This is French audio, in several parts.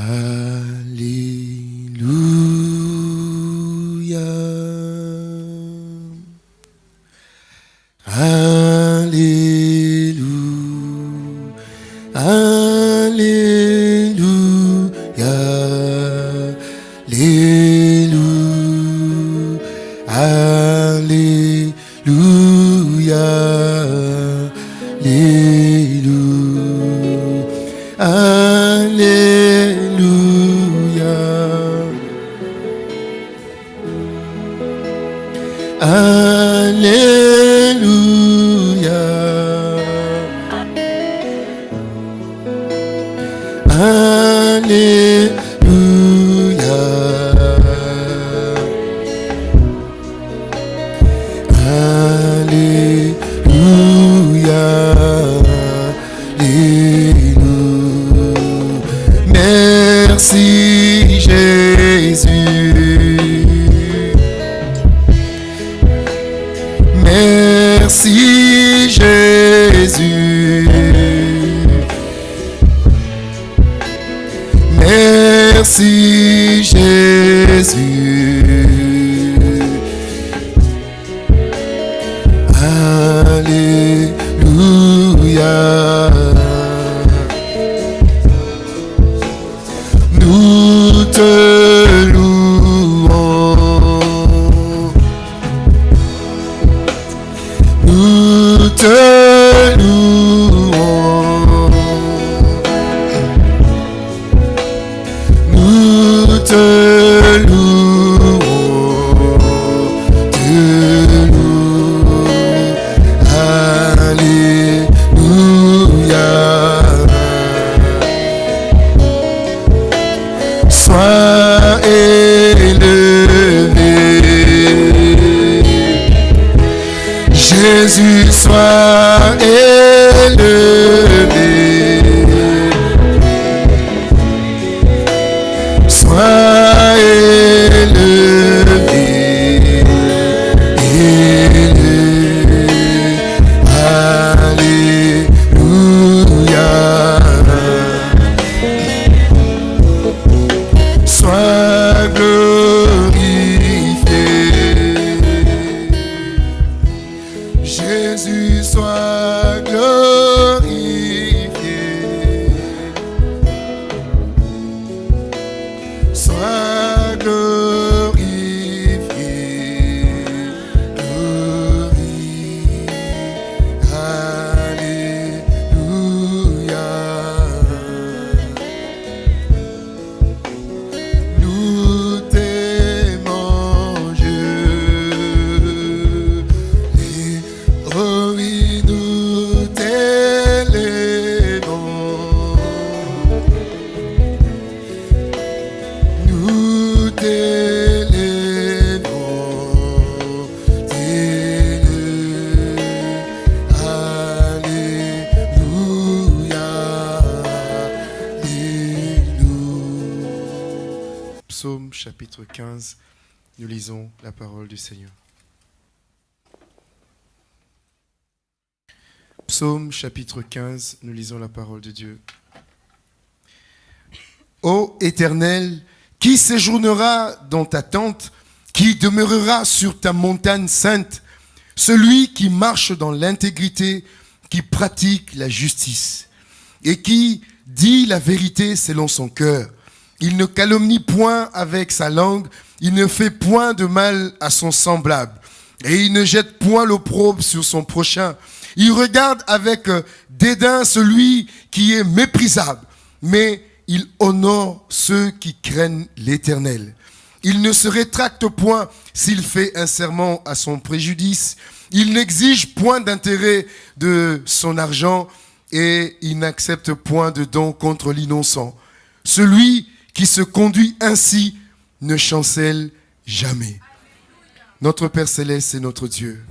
Uh, chapitre 15, nous lisons la parole de Dieu. Ô Éternel, qui séjournera dans ta tente, qui demeurera sur ta montagne sainte, celui qui marche dans l'intégrité, qui pratique la justice et qui dit la vérité selon son cœur. Il ne calomnie point avec sa langue, il ne fait point de mal à son semblable et il ne jette point l'opprobre sur son prochain. Il regarde avec euh, dédain celui qui est méprisable, mais il honore ceux qui craignent l'éternel. Il ne se rétracte point s'il fait un serment à son préjudice. Il n'exige point d'intérêt de son argent et il n'accepte point de don contre l'innocent. Celui qui se conduit ainsi ne chancelle jamais. Notre Père céleste est notre Dieu.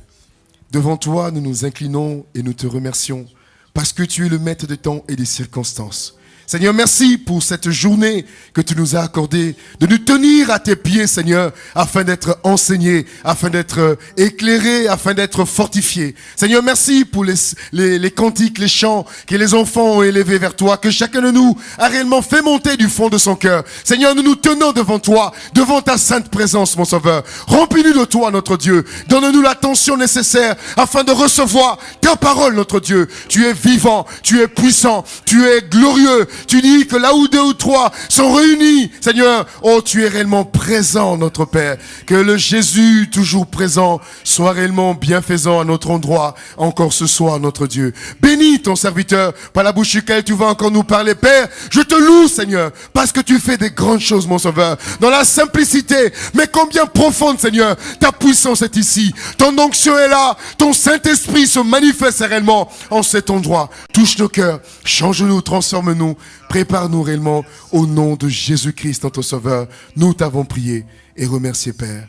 Devant toi, nous nous inclinons et nous te remercions parce que tu es le maître des temps et des circonstances. Seigneur, merci pour cette journée que tu nous as accordée, de nous tenir à tes pieds, Seigneur, afin d'être enseignés, afin d'être éclairés, afin d'être fortifiés. Seigneur, merci pour les, les, les, cantiques, les chants que les enfants ont élevés vers toi, que chacun de nous a réellement fait monter du fond de son cœur. Seigneur, nous nous tenons devant toi, devant ta sainte présence, mon Sauveur. Remplis-nous de toi, notre Dieu. Donne-nous l'attention nécessaire afin de recevoir ta parole, notre Dieu. Tu es vivant, tu es puissant, tu es glorieux, tu dis que là où deux ou trois sont réunis, Seigneur, oh, tu es réellement présent, notre Père. Que le Jésus, toujours présent, soit réellement bienfaisant à notre endroit, encore ce soir, notre Dieu. Bénis ton serviteur, par la bouche duquel tu vas encore nous parler, Père. Je te loue, Seigneur, parce que tu fais des grandes choses, mon Sauveur. Dans la simplicité, mais combien profonde, Seigneur, ta puissance est ici. Ton onction est là. Ton Saint-Esprit se manifeste réellement en cet endroit. Touche nos cœurs, change-nous, transforme-nous. Prépare-nous réellement au nom de Jésus-Christ, notre Sauveur. Nous t'avons prié et remercié, Père.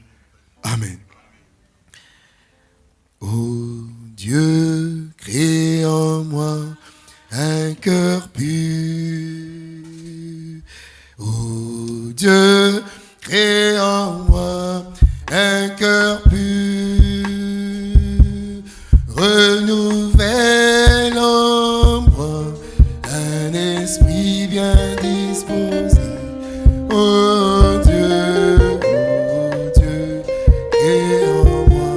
Amen. Oh Dieu, crée en moi un cœur pur. Oh Dieu, crée en moi un cœur pur. Renouvelle en moi esprit bien disposé. Oh Dieu, oh Dieu, crée en moi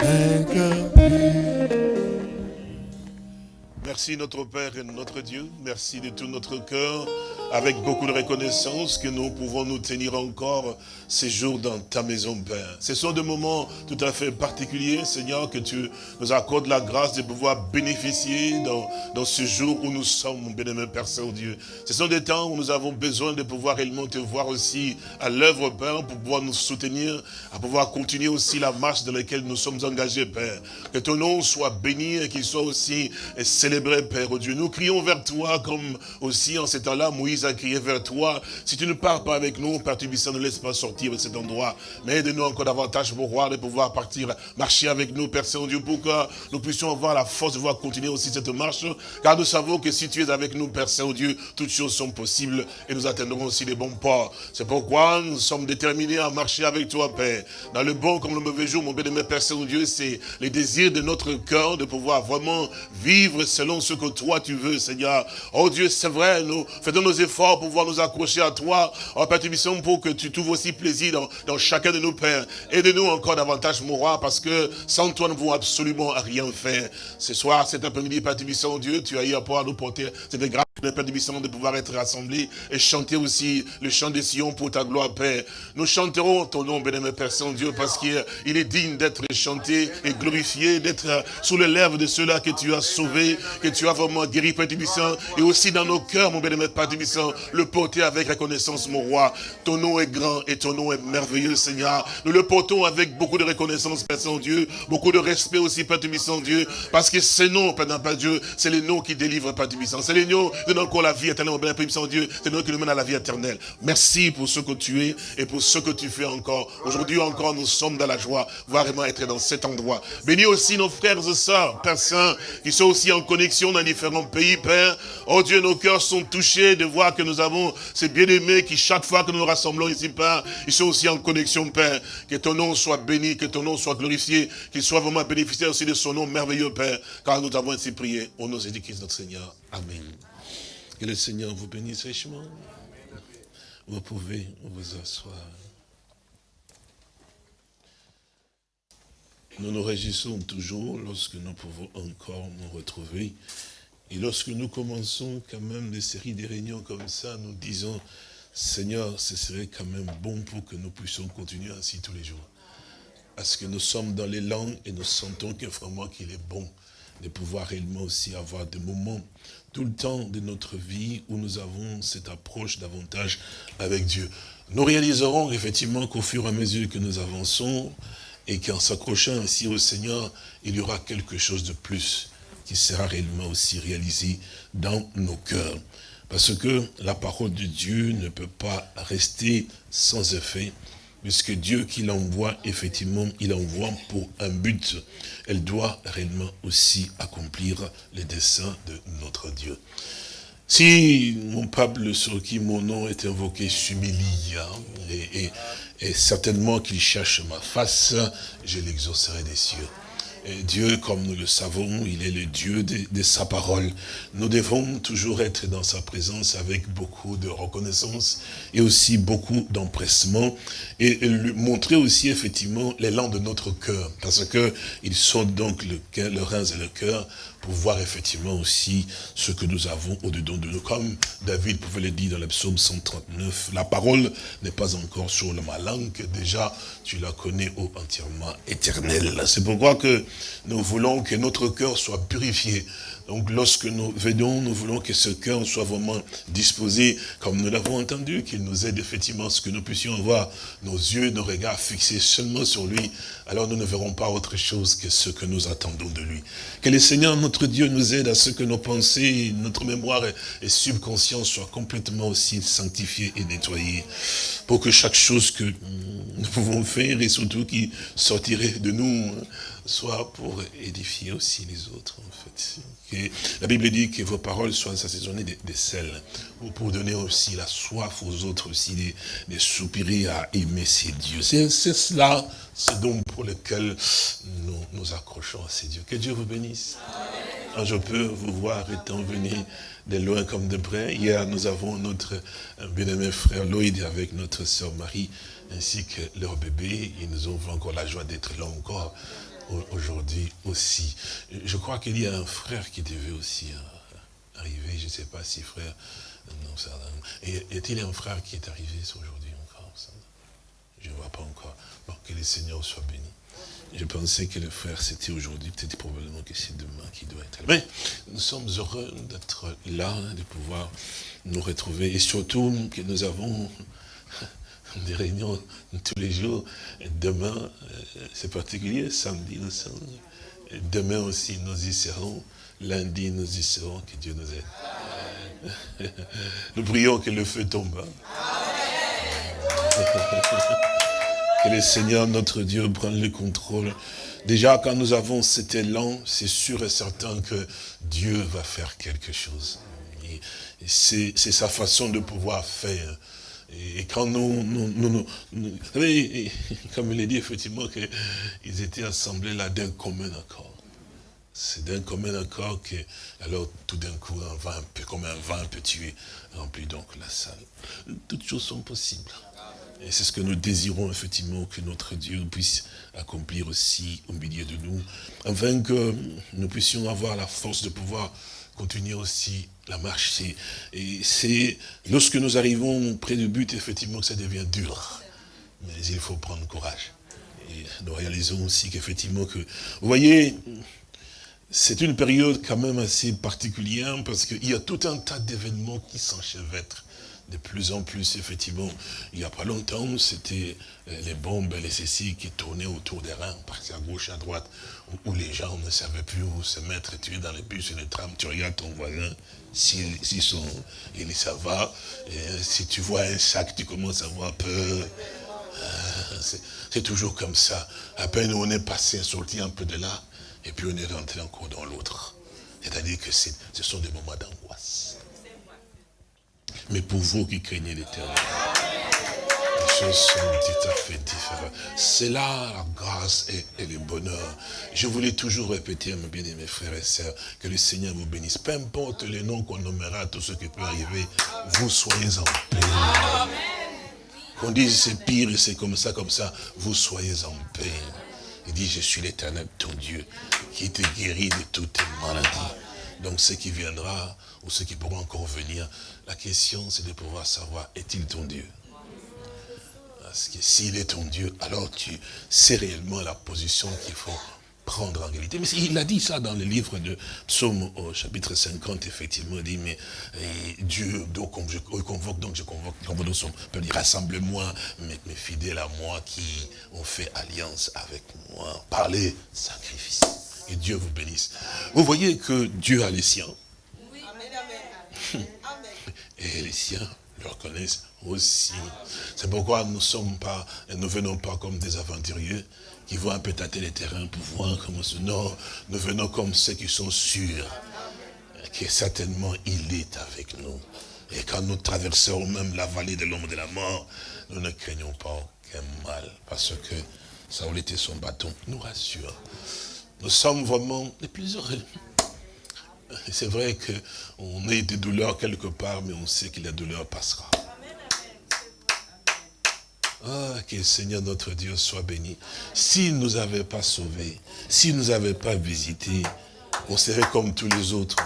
un cœur. Merci notre Père et notre Dieu. Merci de tout notre cœur, avec beaucoup de reconnaissance que nous pouvons nous tenir encore ces jours dans ta maison, Père. Ce sont des moments tout à fait particuliers, Seigneur, que tu nous accordes la grâce de pouvoir bénéficier dans, dans ce jour où nous sommes, mon bien-aimé Père Saint-Dieu. Ce sont des temps où nous avons besoin de pouvoir réellement te voir aussi à l'œuvre, Père, pour pouvoir nous soutenir, à pouvoir continuer aussi la marche dans laquelle nous sommes engagés, Père. Que ton nom soit béni et qu'il soit aussi célébré, Père oh Dieu. Nous crions vers toi comme aussi en ces temps-là, Moïse a crié vers toi. Si tu ne pars pas avec nous, Père Tubissant, ne laisse pas sortir de cet endroit. Mais aide-nous encore davantage pour voir de pouvoir partir, marcher avec nous, Père Saint-Dieu, pour que nous puissions avoir la force de pouvoir continuer aussi cette marche. Car nous savons que si tu es avec nous, Père Saint-Dieu, toutes choses sont possibles et nous atteindrons aussi les bons ports. C'est pourquoi nous sommes déterminés à marcher avec toi, Père. Dans le bon comme le mauvais jour, mon bien-aimé Père Saint-Dieu, c'est les désirs de notre cœur de pouvoir vraiment vivre selon ce que toi tu veux, Seigneur. Oh Dieu, c'est vrai, nous faisons nos efforts pour pouvoir nous accrocher à toi. Oh Père Tubissant, pour que tu trouves aussi dans, chacun de nos pères. Aide-nous encore davantage, mon roi, parce que sans toi, nous ne pouvons absolument rien faire. Ce soir, cet après-midi, Père Tubissant, Dieu, tu as eu à pouvoir nous porter cette grâce de Père de pouvoir être rassemblés et chanter aussi le chant des Sion pour ta gloire, Père. Nous chanterons ton nom, bénémoine Père Saint-Dieu, parce qu'il est digne d'être chanté et glorifié, d'être sous les lèvres de ceux-là que tu as sauvés, que tu as vraiment guéri, Père Tubissant, et aussi dans nos cœurs, mon bénémoine Père le porter avec reconnaissance, mon roi. Ton nom est grand et ton nom est merveilleux, Seigneur. Nous le portons avec beaucoup de reconnaissance, Père Saint-Dieu, beaucoup de respect aussi, Père Tubissant, Dieu, parce que ces noms, Père Dieu, c'est les noms qui délivrent, Père Tubissant. C'est les noms qui donnent encore la vie éternelle, mon Père Tubissant, Dieu, c'est noms qui nous mènent à la vie éternelle. Merci pour ce que tu es et pour ce que tu fais encore. Aujourd'hui encore, nous sommes dans la joie, vraiment être dans cet endroit. Bénis aussi nos frères et sœurs, Père Saint, qui sont aussi en connexion dans différents pays, Père. Oh Dieu, nos cœurs sont touchés de voir que nous avons ces bien-aimés qui, chaque fois que nous nous rassemblons ici, Père, ils sont aussi en connexion, Père. Que ton nom soit béni, que ton nom soit glorifié, qu'il soit vraiment bénéficiaire aussi de son nom merveilleux, Père, car nous avons ainsi prié au nom de Jésus-Christ, notre Seigneur. Amen. Que le Seigneur vous bénisse richement. Vous pouvez vous asseoir. Nous nous réjouissons toujours lorsque nous pouvons encore nous retrouver. Et lorsque nous commençons quand même des séries de réunions comme ça, nous disons, Seigneur, ce serait quand même bon pour que nous puissions continuer ainsi tous les jours. Parce que nous sommes dans les langues et nous sentons que vraiment qu'il est bon de pouvoir réellement aussi avoir des moments tout le temps de notre vie où nous avons cette approche davantage avec Dieu. Nous réaliserons effectivement qu'au fur et à mesure que nous avançons, et qu'en s'accrochant ainsi au Seigneur, il y aura quelque chose de plus qui sera réellement aussi réalisé dans nos cœurs. Parce que la parole de Dieu ne peut pas rester sans effet, puisque Dieu qui l'envoie, effectivement, il envoie pour un but. Elle doit réellement aussi accomplir les desseins de notre Dieu. Si mon peuple sur qui mon nom est invoqué s'humilie, hein, et, et certainement qu'il cherche ma face, je l'exaucerai des cieux. Dieu, comme nous le savons, il est le Dieu de, sa parole. Nous devons toujours être dans sa présence avec beaucoup de reconnaissance et aussi beaucoup d'empressement et, lui montrer aussi effectivement l'élan de notre cœur parce que il sont donc le, le rein et le cœur pour voir effectivement aussi ce que nous avons au-dedans de nous. Comme David pouvait le dire dans le psaume 139, la parole n'est pas encore sur ma langue, déjà tu la connais entièrement éternelle. C'est pourquoi que nous voulons que notre cœur soit purifié donc lorsque nous venons, nous voulons que ce cœur soit vraiment disposé, comme nous l'avons entendu, qu'il nous aide effectivement, ce que nous puissions avoir nos yeux, nos regards fixés seulement sur lui, alors nous ne verrons pas autre chose que ce que nous attendons de lui. Que le Seigneur, notre Dieu, nous aide à ce que nos pensées, notre mémoire et subconscience soient complètement aussi sanctifiées et nettoyées, pour que chaque chose que nous pouvons faire, et surtout qui sortirait de nous, soit pour édifier aussi les autres, en fait la Bible dit que vos paroles soient assaisonnées de, de sel, pour donner aussi la soif aux autres, aussi des, soupirer à aimer ces dieux. C'est cela, ce don pour lequel nous nous accrochons à ces dieux. Que Dieu vous bénisse. Je peux vous voir étant venu de loin comme de près. Hier, nous avons notre bien-aimé frère Lloyd avec notre sœur Marie, ainsi que leur bébé. Ils nous ont encore la joie d'être là encore aujourd'hui aussi. Je crois qu'il y a un frère qui devait aussi euh, arriver, je ne sais pas si frère... Non, ça, et est-il un frère qui est arrivé aujourd'hui encore Je ne vois pas encore. Bon, que le Seigneur soit béni. Je pensais que le frère c'était aujourd'hui, peut-être probablement que c'est demain qui doit être là. Mais nous sommes heureux d'être là, de pouvoir nous retrouver et surtout que nous avons des réunions tous les jours. Demain, euh, c'est particulier, samedi nous sommes. Demain aussi, nous y serons. Lundi, nous y serons. Que Dieu nous aide. Nous prions que le feu tombe. Hein. Que le Seigneur, notre Dieu, prenne le contrôle. Déjà, quand nous avons cet élan, c'est sûr et certain que Dieu va faire quelque chose. C'est sa façon de pouvoir faire. Et quand nous, nous, vous savez, comme il est dit effectivement qu'ils étaient assemblés là d'un commun accord. C'est d'un commun accord que, alors tout d'un coup, un un peu, comme un vent peut tuer, remplit donc la salle. Toutes choses sont possibles. Et c'est ce que nous désirons effectivement que notre Dieu puisse accomplir aussi au milieu de nous, afin que nous puissions avoir la force de pouvoir continuer aussi la marche. Et c'est lorsque nous arrivons près du but, effectivement, que ça devient dur. Mais il faut prendre courage. Et nous réalisons aussi qu'effectivement que, vous voyez, c'est une période quand même assez particulière parce qu'il y a tout un tas d'événements qui s'enchevêtrent de plus en plus, effectivement. Il n'y a pas longtemps, c'était euh, les bombes, les ceci qui tournaient autour des reins, partir à gauche, à droite, où, les gens ne savaient plus où se mettre. Tu es dans les bus et les trams, tu regardes ton voisin, s'ils sont, il ça va. Euh, si tu vois un sac, tu commences à avoir peur. Euh, c'est toujours comme ça. À peine on est passé, sorti un peu de là, et puis on est rentré encore dans l'autre. C'est-à-dire que ce sont des moments d'angoisse. Mais pour vous qui craignez l'éternel, les choses sont tout à fait différentes. C'est là la grâce et, le bonheur. Je voulais toujours répéter mes bien-aimés frères et sœurs, que le Seigneur vous bénisse. Peu importe les noms qu'on nommera, tout ce qui peut arriver, vous soyez en paix. Qu'on dise c'est pire c'est comme ça, comme ça, vous soyez en paix. Il dit, je suis l'éternel, ton Dieu, qui te guérit de toutes tes maladies. Donc ce qui viendra, ou ceux qui pourront encore venir, la question c'est de pouvoir savoir, est-il ton Dieu? Parce que s'il est ton Dieu, alors tu sais réellement la position qu'il faut prendre en réalité. Mais il a dit ça dans le livre de Psaume au chapitre 50, effectivement, il dit, mais Dieu, donc je convoque, donc je convoque, convoque son peuple, rassemble-moi, mes, mes, fidèles à moi qui ont fait alliance avec moi, parlez, sacrifice. Et Dieu vous bénisse. Vous voyez que Dieu a les siens. Et les siens le reconnaissent aussi. C'est pourquoi nous sommes pas, nous venons pas comme des aventuriers qui vont un peu les terrains pour voir comment ce Non, nous venons comme ceux qui sont sûrs que certainement il est avec nous. Et quand nous traversons même la vallée de l'ombre de la mort, nous ne craignons pas aucun mal, parce que Saoul était son bâton, nous rassure. Nous sommes vraiment les plus heureux. C'est vrai qu'on a des douleurs quelque part, mais on sait que la douleur passera. Ah, que le Seigneur notre Dieu soit béni. S'il ne nous avait pas sauvés, s'il ne nous avait pas visités, on serait comme tous les autres.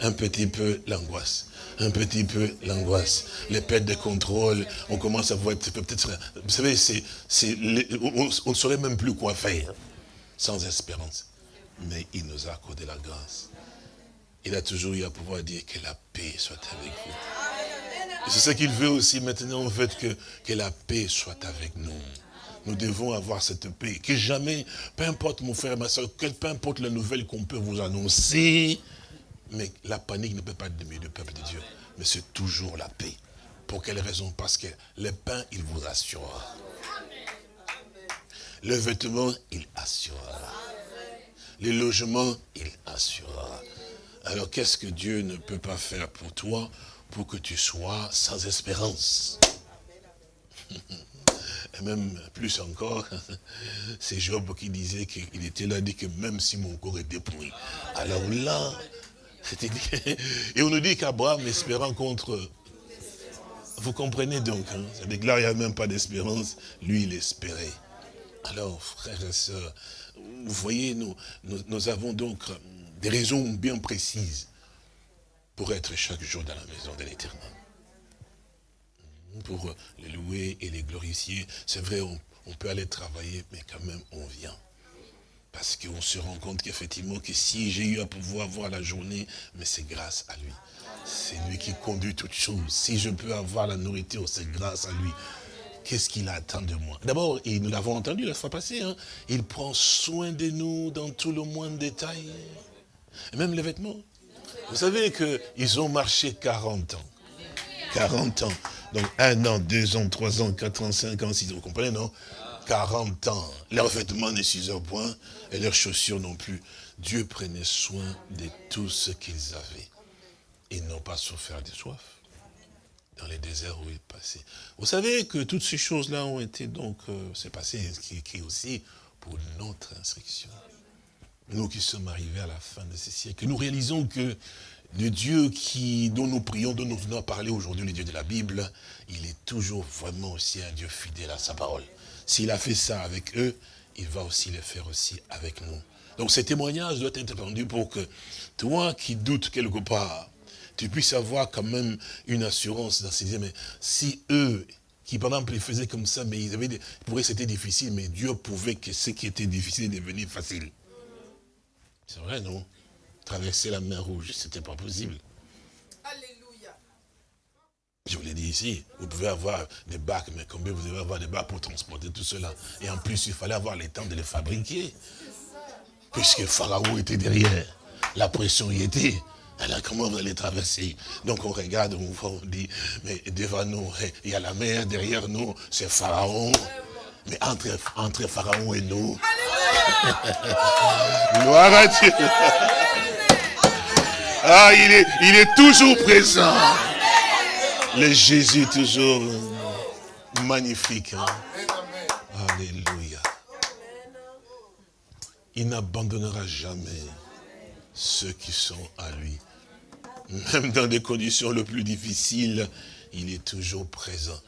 Un petit peu l'angoisse un petit peu l'angoisse, les pertes de contrôle, on commence à voir peut-être, vous savez, c'est, on ne saurait même plus quoi faire, sans espérance. Mais il nous a accordé la grâce. Il a toujours eu à pouvoir dire que la paix soit avec vous. C'est ce qu'il veut aussi maintenant, en fait, que, que la paix soit avec nous. Nous devons avoir cette paix. Que jamais, peu importe mon frère, ma soeur, peu importe la nouvelle qu'on peut vous annoncer, mais la panique ne peut pas être milieu du peuple de Dieu. Mais c'est toujours la paix. Pour quelle raison? Parce que le pain, il vous assurera. Le vêtement, il assurera. Les logements, il assurera. Alors qu'est-ce que Dieu ne peut pas faire pour toi pour que tu sois sans espérance? Et même plus encore, c'est Job qui disait qu'il était là, dit que même si mon corps est dépouillé. Alors là, et on nous dit qu'Abraham, espérant contre... Vous comprenez donc, hein, ça déclare qu'il n'y a même pas d'espérance. Lui, il espérait. Alors, frères et sœurs, vous voyez, nous, nous, avons donc des raisons bien précises pour être chaque jour dans la maison de l'éternel. Pour les louer et les glorifier. C'est vrai, on peut aller travailler, mais quand même, on vient. Parce qu'on se rend compte qu'effectivement, que si j'ai eu à pouvoir voir la journée, mais c'est grâce à lui. C'est lui qui conduit toutes choses. Si je peux avoir la nourriture, c'est grâce à lui. Qu'est-ce qu'il attend de moi? D'abord, nous l'avons entendu la fois passée, hein, il prend soin de nous dans tout le moindre détail. Et même les vêtements. Vous savez qu'ils ont marché 40 ans. 40 ans. Donc un an, deux ans, trois ans, quatre ans, cinq ans, six ans. Vous comprenez, non? 40 ans. Leurs vêtements ne s'usaient point et leurs chaussures non plus. Dieu prenait soin de tout ce qu'ils avaient. Ils n'ont pas souffert de soif dans les déserts où ils passaient. Vous savez que toutes ces choses-là ont été donc, euh, c'est passé écrit aussi pour notre instruction. Nous qui sommes arrivés à la fin de ces siècles, nous réalisons que le Dieu qui, dont nous prions, dont nous venons parler aujourd'hui, le Dieu de la Bible, il est toujours vraiment aussi un Dieu fidèle à sa parole. S'il a fait ça avec eux, il va aussi le faire aussi avec nous. Donc ce témoignage doit être rendu pour que toi qui doutes quelque part, tu puisses avoir quand même une assurance dans ces mais si eux, qui par exemple faisaient comme ça, mais ils avaient pour eux c'était difficile, mais Dieu pouvait que ce qui était difficile devenir facile. C'est vrai, non? Traverser la mer rouge, c'était pas possible. Je vous l'ai dit ici, vous pouvez avoir des bacs, mais combien vous devez avoir des bacs pour transporter tout cela? Et en plus, il fallait avoir le temps de les fabriquer. Puisque Pharaon était derrière, la pression y était. Alors comment vous allez traverser? Donc on regarde, on, on dit, mais devant nous, il y a la mer, derrière nous, c'est Pharaon. Mais entre, entre Pharaon et nous, gloire à Dieu. Ah, il est, il est toujours présent. Le Jésus toujours magnifique. Hein. Alléluia. Il n'abandonnera jamais ceux qui sont à lui. Même dans des conditions les plus difficiles, il est toujours présent.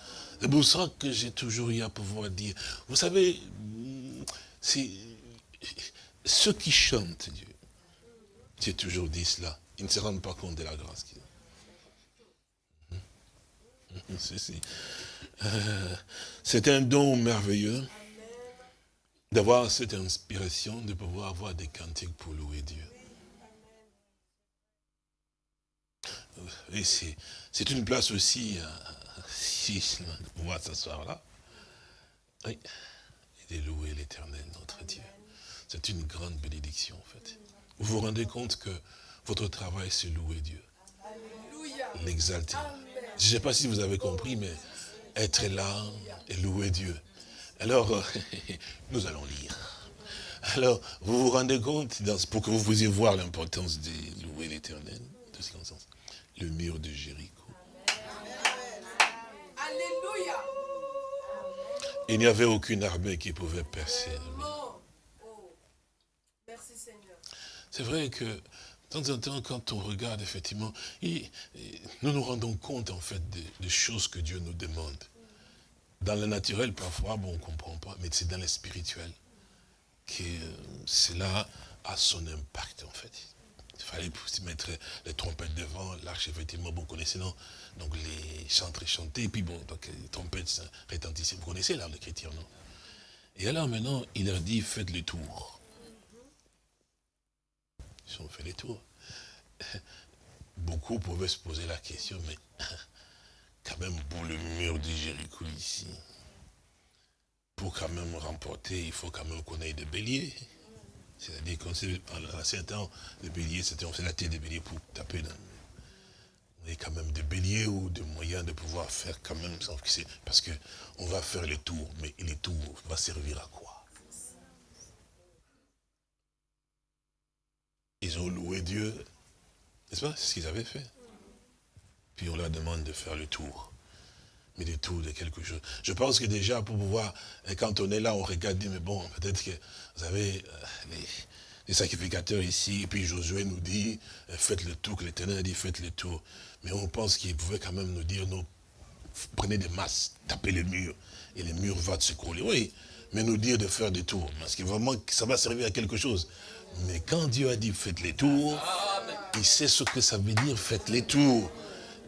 C'est pour ça que j'ai toujours eu à pouvoir dire, vous savez, c'est ceux qui chantent Dieu, j'ai toujours dit cela, ils ne se rendent pas compte de la grâce qu'ils ont. Euh, c'est un don merveilleux d'avoir cette inspiration, de pouvoir avoir des cantiques pour louer Dieu. Et c'est une place aussi, euh, si de pouvoir s'asseoir là, de louer l'éternel, notre Dieu. C'est une grande bénédiction, en fait. Vous vous rendez compte que votre travail, c'est louer Dieu. L'exalter. Je ne sais pas si vous avez compris, mais être là et louer Dieu. Alors, nous allons lire. Alors, vous vous rendez compte, pour que vous puissiez voir l'importance de louer l'éternel, de ce sens, le mur de Jéricho. Alléluia. Il n'y avait aucune armée qui pouvait percer le mur. Merci Seigneur. C'est vrai que, de temps en temps, quand on regarde, effectivement, nous nous rendons compte, en fait, des, choses que Dieu nous demande. Dans le naturel, parfois, bon, on ne comprend pas, mais c'est dans le spirituel que euh, cela a son impact, en fait. Il fallait mettre les trompettes devant, l'arche, effectivement, vous connaissez, non? Donc les chantres chanter, et puis bon, donc les trompettes rétentissaient. Vous connaissez l'art d'écriture, non? Et alors maintenant, il leur dit, faites le tour. Ils ont fait les tours. Beaucoup pouvaient se poser la question, mais quand même pour le mur de Jéricho ici, pour quand même remporter, il faut quand même qu'on ait des béliers. C'est-à-dire qu'on sait, en ancien temps, les béliers, c'était, on la tête des béliers pour taper dans. On a quand même des béliers ou des moyens de pouvoir faire quand même, parce qu'on va faire les tours, mais les tours vont servir à quoi? Ils ont loué Dieu, n'est-ce pas? C'est ce qu'ils avaient fait. Puis on leur demande de faire le tour mais des tours de quelque chose. Je pense que déjà, pour pouvoir, quand on est là, on regarde, mais bon, peut-être que vous avez euh, les, sacrificateurs ici, et puis Josué nous dit, euh, faites le tour, que l'Éternel a dit, faites le tour. Mais on pense qu'il pouvait quand même nous dire, non, prenez des masses, tapez les murs, et les murs vont se couler. Oui, mais nous dire de faire des tours, parce que vraiment, ça va servir à quelque chose. Mais quand Dieu a dit, faites les tours, il sait ce que ça veut dire, faites les tours.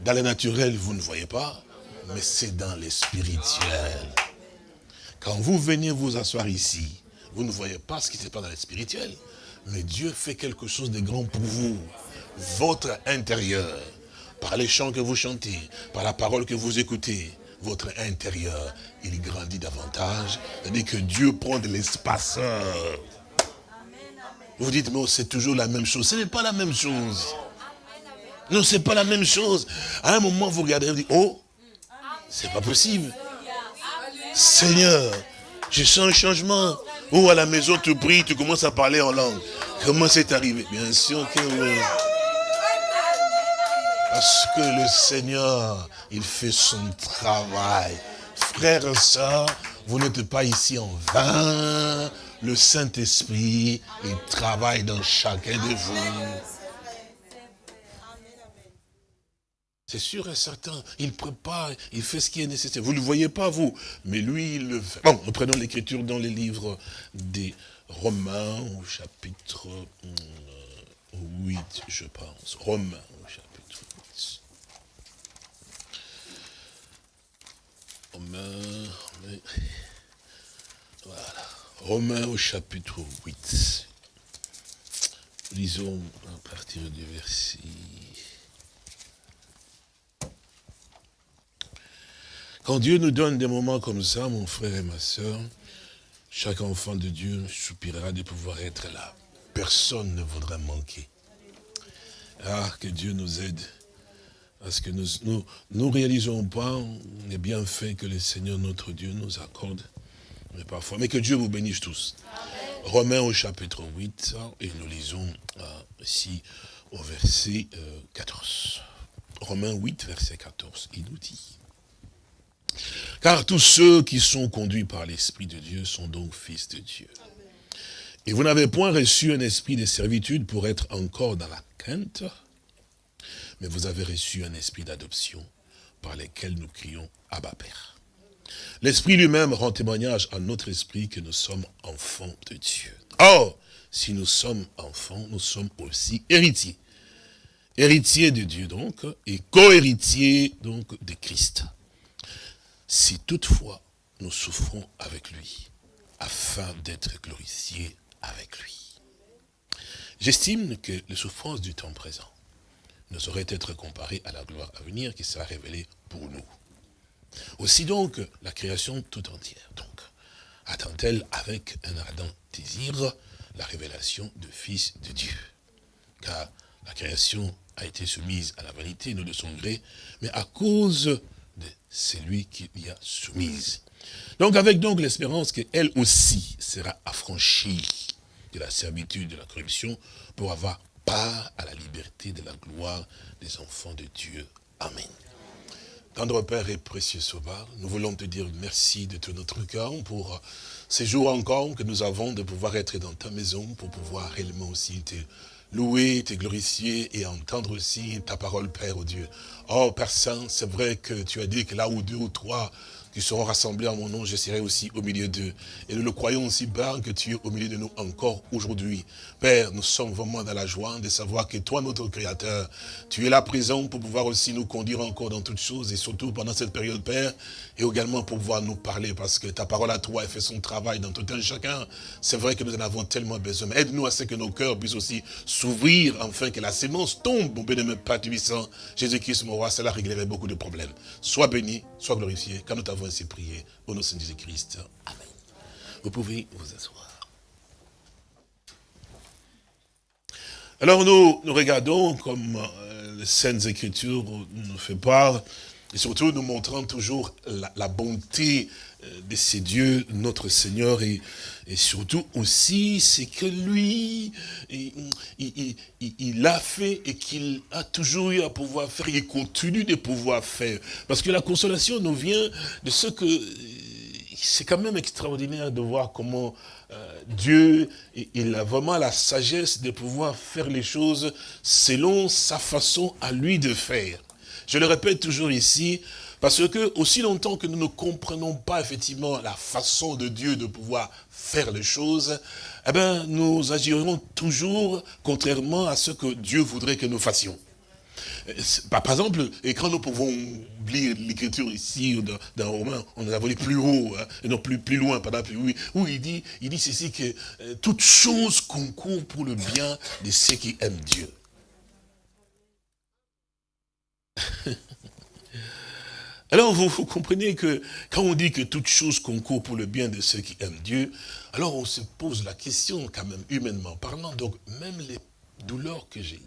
Dans le naturel, vous ne voyez pas, mais c'est dans le spirituel. Quand vous venez vous asseoir ici, vous ne voyez pas ce qui se passe dans le spirituel, mais Dieu fait quelque chose de grand pour vous. Votre intérieur, par les chants que vous chantez, par la parole que vous écoutez, votre intérieur, il grandit davantage. C'est-à-dire que Dieu prend de l'espace. Vous dites, mais c'est toujours la même chose. Ce n'est pas la même chose. Non, c'est pas la même chose. À un moment, vous regardez, vous dites, oh, c'est pas possible. Seigneur, je sens un changement. Ou à la maison, tu pries, tu commences à parler en langue. Comment c'est arrivé? Bien sûr que oui. Parce que le Seigneur, il fait son travail. Frères et vous n'êtes pas ici en vain. Le Saint-Esprit, il travaille dans chacun de vous. C'est sûr et certain. Il prépare, il fait ce qui est nécessaire. Vous ne le voyez pas, vous, mais lui, il le fait. Bon, nous prenons l'écriture dans les livres des Romains, au chapitre 8, euh, je pense. Romains, au chapitre 8. Romains, voilà. Romains au chapitre 8. Lisons à partir du verset... Quand Dieu nous donne des moments comme ça, mon frère et ma soeur, chaque enfant de Dieu soupirera de pouvoir être là. Personne ne voudra manquer. Ah, que Dieu nous aide. Parce que nous ne réalisons pas les bienfaits que le Seigneur notre Dieu nous accorde. Mais parfois, mais que Dieu vous bénisse tous. Romains au chapitre 8, et nous lisons euh, ici au verset 14. Euh, Romains 8, verset 14, il nous dit. Car tous ceux qui sont conduits par l'Esprit de Dieu sont donc fils de Dieu. Et vous n'avez point reçu un esprit de servitude pour être encore dans la crainte, mais vous avez reçu un esprit d'adoption par lequel nous crions Abba Père. L'Esprit lui-même rend témoignage à notre esprit que nous sommes enfants de Dieu. Or, si nous sommes enfants, nous sommes aussi héritiers. Héritiers de Dieu donc, et co-héritiers donc de Christ si toutefois nous souffrons avec lui, afin d'être glorifiés avec lui. J'estime que les souffrances du temps présent ne sauraient être comparées à la gloire à venir qui sera révélée pour nous. Aussi donc, la création tout entière, donc, attend-elle avec un ardent désir la révélation du Fils de Dieu? Car la création a été soumise à la vanité, non de son gré, mais à cause c'est lui qui y a soumise. Donc avec donc l'espérance qu'elle aussi sera affranchie. de la servitude, de la corruption, pour avoir part à la liberté de la gloire des enfants de Dieu. Amen. Tendre Père et précieux Sauveur, nous voulons te dire merci de tout notre cœur pour ces jours encore que nous avons de pouvoir être dans ta maison, pour pouvoir réellement aussi te louer, te glorifier et entendre aussi ta parole, Père, au Dieu. Oh, Père Saint, c'est vrai que tu as dit que là où deux ou trois qui seront rassemblés en mon nom, je serai aussi au milieu d'eux. Et nous le croyons aussi, Père, que tu es au milieu de nous encore aujourd'hui. Père, nous sommes vraiment dans la joie de savoir que toi, notre Créateur, tu es là présent pour pouvoir aussi nous conduire encore dans toutes choses, et surtout pendant cette période, Père, et également pour pouvoir nous parler, parce que ta parole à toi, elle fait son travail dans tout un chacun. C'est vrai que nous en avons tellement besoin. Aide-nous à ce que nos cœurs puissent aussi s'ouvrir, afin que la sémence tombe, mon bénémoine Père. Jésus-Christ, mon roi, cela réglerait beaucoup de problèmes. Sois béni, sois glorifié, quand nous t'avons ainsi prié, au nom de Jésus-Christ. Amen. Vous pouvez vous asseoir. Alors nous, nous regardons comme euh, les Saintes Écritures nous fait part, et surtout nous montrant toujours la, bonté de ces dieux, notre Seigneur, et, et surtout aussi, c'est que lui, il, a fait et qu'il a toujours eu à pouvoir faire, il continue de pouvoir faire. Parce que la consolation nous vient de ce que c'est quand même extraordinaire de voir comment euh, Dieu, il a vraiment la sagesse de pouvoir faire les choses selon sa façon à lui de faire. Je le répète toujours ici, parce que aussi longtemps que nous ne comprenons pas effectivement la façon de Dieu de pouvoir faire les choses, eh ben, nous agirons toujours contrairement à ce que Dieu voudrait que nous fassions. Par exemple, et quand nous pouvons lire l'écriture ici, dans, Romain, on a volé plus haut, hein, et non plus, plus loin, par exemple, oui, où il dit, il dit ceci que euh, toute chose concourt pour le bien de ceux qui aiment Dieu. Alors vous, vous, comprenez que quand on dit que toute chose concourt pour le bien de ceux qui aiment Dieu, alors on se pose la question quand même humainement parlant, donc même les douleurs que j'ai,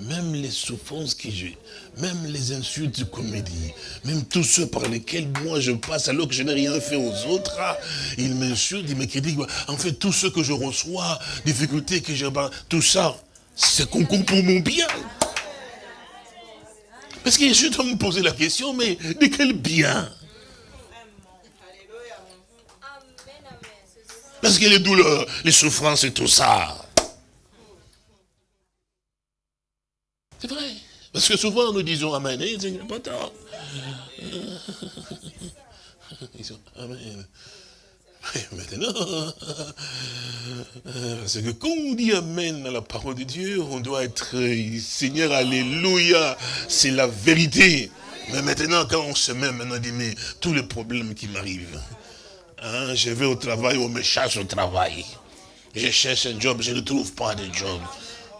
même les souffrances que j'ai, même les insultes qu'on me dit, même tous ceux par lesquels moi je passe alors que je n'ai rien fait aux autres, ah, ils m'insultent, ils me critiquent. En fait, tout ce que je reçois, difficultés que j'ai, tout ça, c'est concours pour mon bien. Parce que je dois me poser la question, mais de quel bien? Parce que les douleurs, les souffrances et tout ça, C'est vrai. Parce que souvent nous disons Amen, ils pas tort. Ils sont Amen. Maintenant, parce que quand on dit Amen à la parole de Dieu, on doit être Seigneur, Alléluia, c'est la vérité. Mais maintenant, quand on se met maintenant, on dit, mais tous les problèmes qui m'arrivent, hein, je vais au travail, on me cherche au travail. Je cherche un job, je ne trouve pas de job.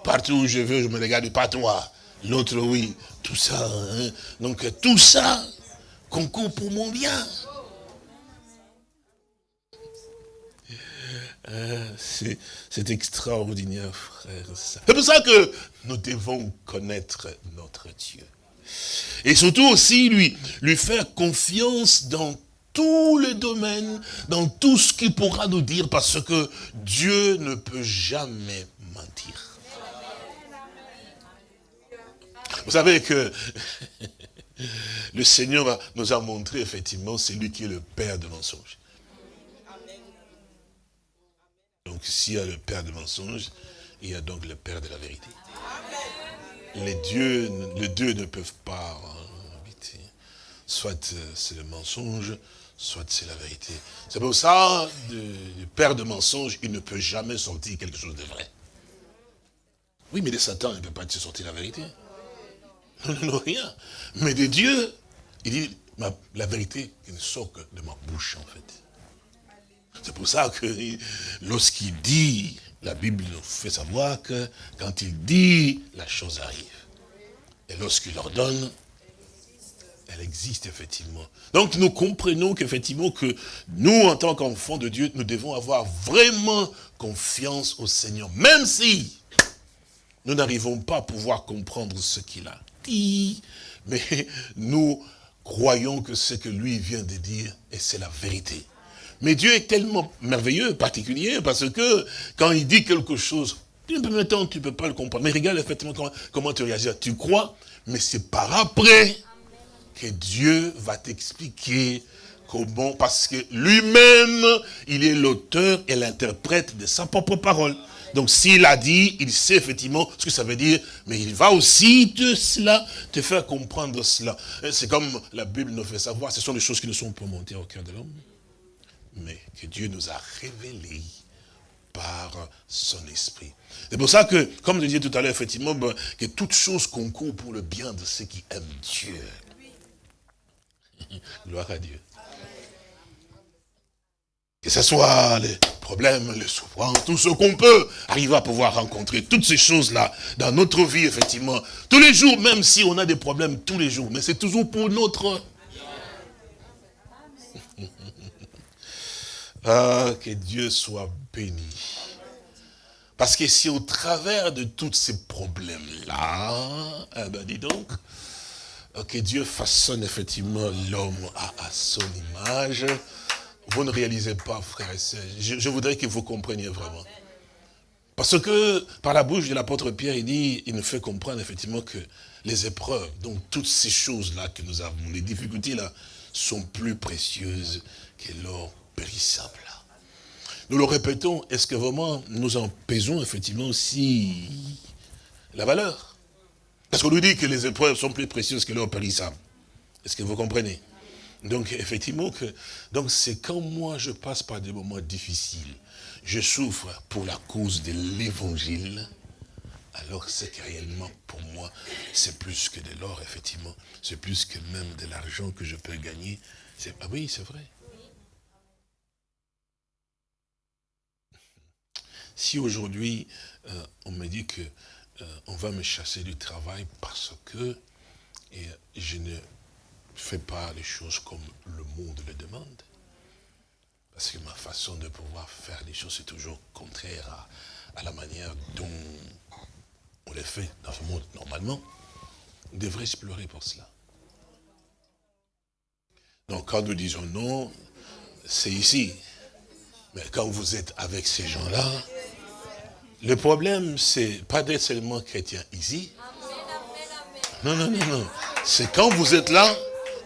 Partout où je veux, je me regarde, pas toi. L'autre, oui. Tout ça. Hein. Donc, tout ça concourt pour mon bien. Euh, c'est extraordinaire, frère. C'est pour ça que nous devons connaître notre Dieu. Et surtout aussi, lui, lui faire confiance dans tous les domaines, dans tout ce qu'il pourra nous dire, parce que Dieu ne peut jamais mentir. Vous savez que le Seigneur nous a montré effectivement, c'est lui qui est le Père de mensonges. Donc s'il y a le Père de mensonges, il y a donc le Père de la vérité. Les dieux, les deux ne peuvent pas habiter. Soit euh, c'est le mensonge, soit c'est la vérité. C'est pour ça, le Père de mensonges, il ne peut jamais sortir quelque chose de vrai. Oui, mais de Satan, il ne peut pas te sortir la vérité. Non, rien. Mais de Dieu, il dit, la vérité qui ne sort que de ma bouche, en fait. C'est pour ça que lorsqu'il dit, la Bible nous fait savoir que quand il dit, la chose arrive. Et lorsqu'il ordonne, elle existe effectivement. Donc nous comprenons qu'effectivement que nous, en tant qu'enfants de Dieu, nous devons avoir vraiment confiance au Seigneur. Même si nous n'arrivons pas à pouvoir comprendre ce qu'il a mais nous croyons que ce que lui vient de dire, et c'est la vérité. Mais Dieu est tellement merveilleux, particulier, parce que quand il dit quelque chose, maintenant tu ne peux pas le comprendre. Mais regarde effectivement comment, comment tu réagis. Tu crois, mais c'est par après que Dieu va t'expliquer comment, parce que lui-même, il est l'auteur et l'interprète de sa propre parole. Donc s'il a dit, il sait effectivement ce que ça veut dire, mais il va aussi de cela te faire comprendre cela. C'est comme la Bible nous fait savoir, ce sont des choses qui ne sont pas montées au cœur de l'homme, mais que Dieu nous a révélées par son esprit. C'est pour ça que, comme je disais tout à l'heure, effectivement, ben, que toute chose concourt pour le bien de ceux qui aiment Dieu. Gloire à Dieu. Que ce soit les problèmes, les souffrances, tout ce qu'on peut arriver à pouvoir rencontrer, toutes ces choses-là dans notre vie, effectivement. Tous les jours, même si on a des problèmes tous les jours, mais c'est toujours pour notre... ah, que Dieu soit béni. Parce que si au travers de tous ces problèmes-là, eh ben dis donc, que Dieu façonne effectivement l'homme à, son image, vous ne réalisez pas, frères et sœurs. Je, voudrais que vous compreniez vraiment. Parce que, par la bouche de l'apôtre Pierre, il dit, il nous fait comprendre effectivement que les épreuves, donc toutes ces choses-là que nous avons, les difficultés-là, sont plus précieuses que l'or périssable. Nous le répétons, est-ce que vraiment nous en pesons effectivement aussi la valeur? Parce qu'on nous dit que les épreuves sont plus précieuses que l'or périssable. Est-ce que vous comprenez? Donc effectivement, que donc c'est quand moi je passe par des moments difficiles, je souffre pour la cause de l'évangile, alors c'est que réellement pour moi, c'est plus que de l'or, effectivement. C'est plus que même de l'argent que je peux gagner. Ah oui, c'est vrai. Si aujourd'hui, euh, on me dit que euh, on va me chasser du travail parce que je ne fais pas les choses comme le monde le demande. Parce que ma façon de pouvoir faire les choses, c'est toujours contraire à, la manière dont on les fait dans ce monde normalement. On devrait explorer pour cela. Donc quand nous disons non, c'est ici. Mais quand vous êtes avec ces gens-là, le problème, c'est pas d'être seulement chrétien ici. Non, non, non, non. C'est quand vous êtes là,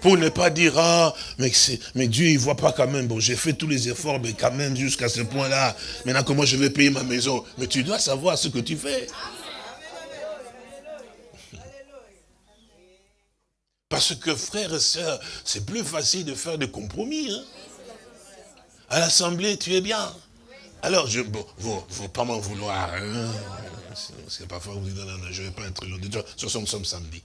pour ne pas dire, ah, mais, Dieu, il voit pas quand même. Bon, j'ai fait tous les efforts, mais quand même jusqu'à ce point-là. Maintenant, comment je vais payer ma maison? Mais tu dois savoir ce que tu fais. Parce que frères et sœurs, c'est plus facile de faire des compromis. Hein. À l'assemblée, tu es bien. Alors, je, bon, vous faut pas m'en vouloir. Hein. C'est parfois vous dites, non, non, je ne vais pas être long. Ce nous sommes samedi.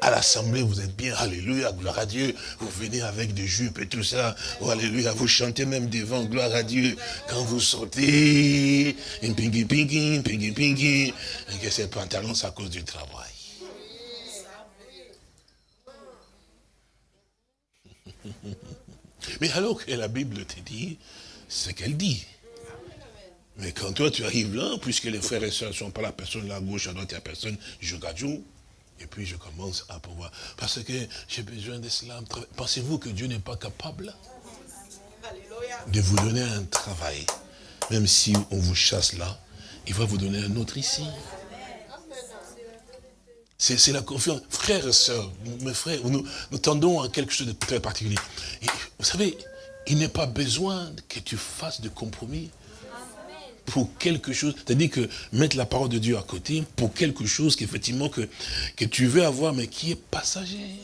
À l'assemblée, vous êtes bien, alléluia, gloire à Dieu. Vous venez avec des jupes et tout ça. Oh, alléluia, vous chantez même devant, gloire à Dieu. Quand vous sortez, pingy pingy, pingy pingy, et que ces pantalons, c'est à cause du travail. Mais alors que la Bible te dit, ce qu'elle dit. Mais quand toi tu arrives là, puisque les frères et sœurs ne sont pas la personne là à gauche, à droite, il n'y a personne, je gagne. Et puis je commence à pouvoir. Parce que j'ai besoin de cela. Pensez-vous que Dieu n'est pas capable de vous donner un travail? Même si on vous chasse là, il va vous donner un autre ici. C'est la confiance. Frères et sœurs, mes frères, nous, tendons à quelque chose de très particulier. vous savez, il n'est pas besoin que tu fasses de compromis pour quelque chose, c'est-à-dire que mettre la parole de Dieu à côté pour quelque chose qu'effectivement que, que tu veux avoir, mais qui est passager.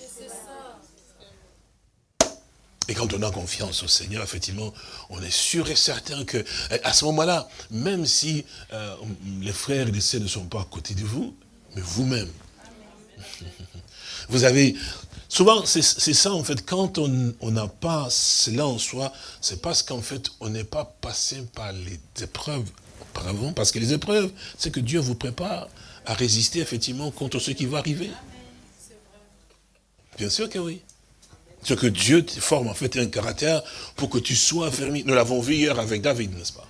Et quand on a confiance au Seigneur, effectivement, on est sûr et certain que, à ce moment-là, même si euh, les frères et les sœurs ne sont pas à côté de vous, mais vous-même, vous avez Souvent, c'est ça, en fait, quand on n'a pas cela en soi, c'est parce qu'en fait, on n'est pas passé par les épreuves auparavant, parce que les épreuves, c'est que Dieu vous prépare à résister, effectivement, contre ce qui va arriver. Bien sûr que oui. Ce que Dieu forme, en fait, un caractère pour que tu sois affermi. Nous l'avons vu hier avec David, n'est-ce pas?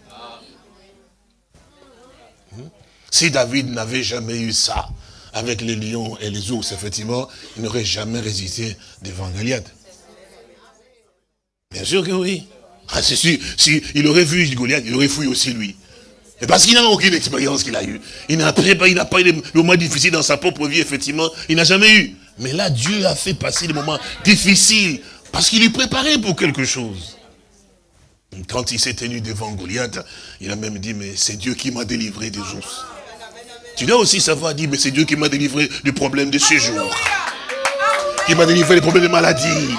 Hmm? Si David n'avait jamais eu ça, avec les lions et les ours, effectivement, il n'aurait jamais résisté devant Goliath. Bien sûr que oui. Ah, c'est sûr, si aurait vu Goliath, il aurait fouillé aussi lui. Et parce qu'il n'a aucune expérience qu'il a eue. Il n'a pas, eu des moments difficiles dans sa propre vie, effectivement. Il n'a jamais eu. Mais là, Dieu a fait passer des moments difficiles parce qu'il lui préparait pour quelque chose. Quand il s'est tenu devant Goliath, il a même dit, mais c'est Dieu qui m'a délivré des ours. Tu dois aussi savoir dire, mais c'est Dieu qui m'a délivré du problème de ce jour. Qui m'a délivré des problèmes de maladie.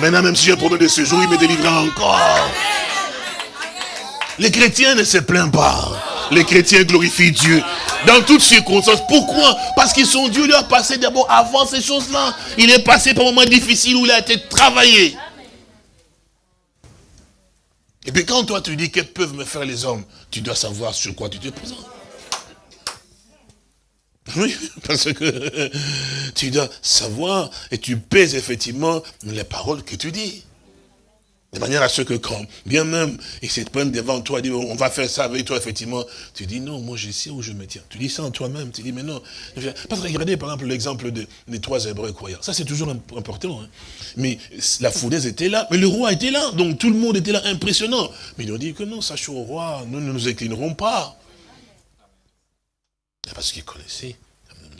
Maintenant, même si j'ai un problème de ce jour, il me délivrera encore. Les chrétiens ne se plaignent pas. Les chrétiens glorifient Dieu. Dans toutes circonstances. Pourquoi? Parce qu'ils sont Dieu a passé d'abord avant ces choses-là. Il est passé par un moment difficile où il a été travaillé. Et puis quand toi tu dis que peuvent me faire les hommes, tu dois savoir sur quoi tu te présentes. Oui, parce que tu dois savoir et tu pèses effectivement les paroles que tu dis. De manière à ce que quand, bien même, il se prennent devant toi, dit, on va faire ça avec toi, effectivement, tu dis, non, moi je sais où je me tiens. Tu dis ça en toi-même, tu dis, mais non. Parce que regardez, par exemple, l'exemple des trois Hébreux croyants. Ça, c'est toujours important. Hein. Mais la fournaise était là, mais le roi était là, donc tout le monde était là, impressionnant. Mais ils ont dit que non, sachant au roi, nous ne nous inclinerons pas. Parce qu'ils connaissaient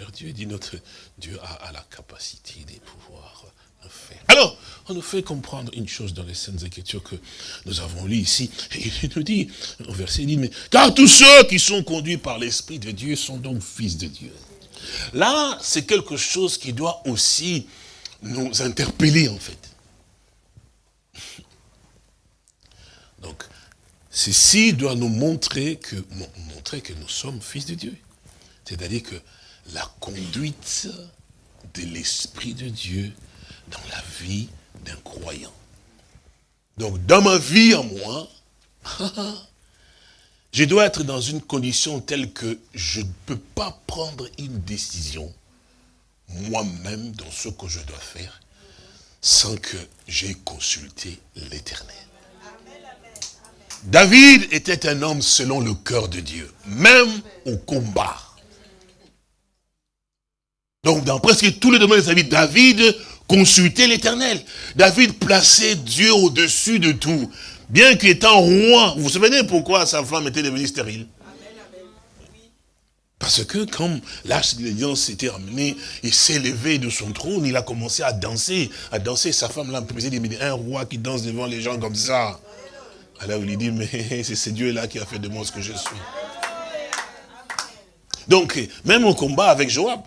leur Dieu, dit notre Dieu a, a la capacité de pouvoir faire. Alors, on nous fait comprendre une chose dans les Saintes Écritures que nous avons lu ici. Et il nous dit, au verset, il dit, mais, car tous ceux qui sont conduits par l'Esprit de Dieu sont donc fils de Dieu. Là, c'est quelque chose qui doit aussi nous interpeller, en fait. Donc, ceci doit nous montrer que, montrer que nous sommes fils de Dieu. C'est-à-dire que la conduite de l'Esprit de Dieu dans la vie d'un croyant. Donc, dans ma vie à moi, je dois être dans une condition telle que je ne peux pas prendre une décision moi-même dans ce que je dois faire sans que j'ai consulté l'éternel. David était un homme selon le cœur de Dieu, même au combat. Donc, dans presque tous les domaines de sa vie, David consulter l'éternel. David plaçait Dieu au-dessus de tout. Bien qu'étant roi, vous vous souvenez pourquoi sa femme était devenue stérile? Parce que comme l'âge de l'alliance s'était ramené, il s'est levé de son trône, il a commencé à danser, à danser. Sa femme l'a dit, mais un roi qui danse devant les gens comme ça. Alors il lui dit, mais c'est ce Dieu-là qui a fait de moi ce que je suis. Donc, même au combat avec Joab,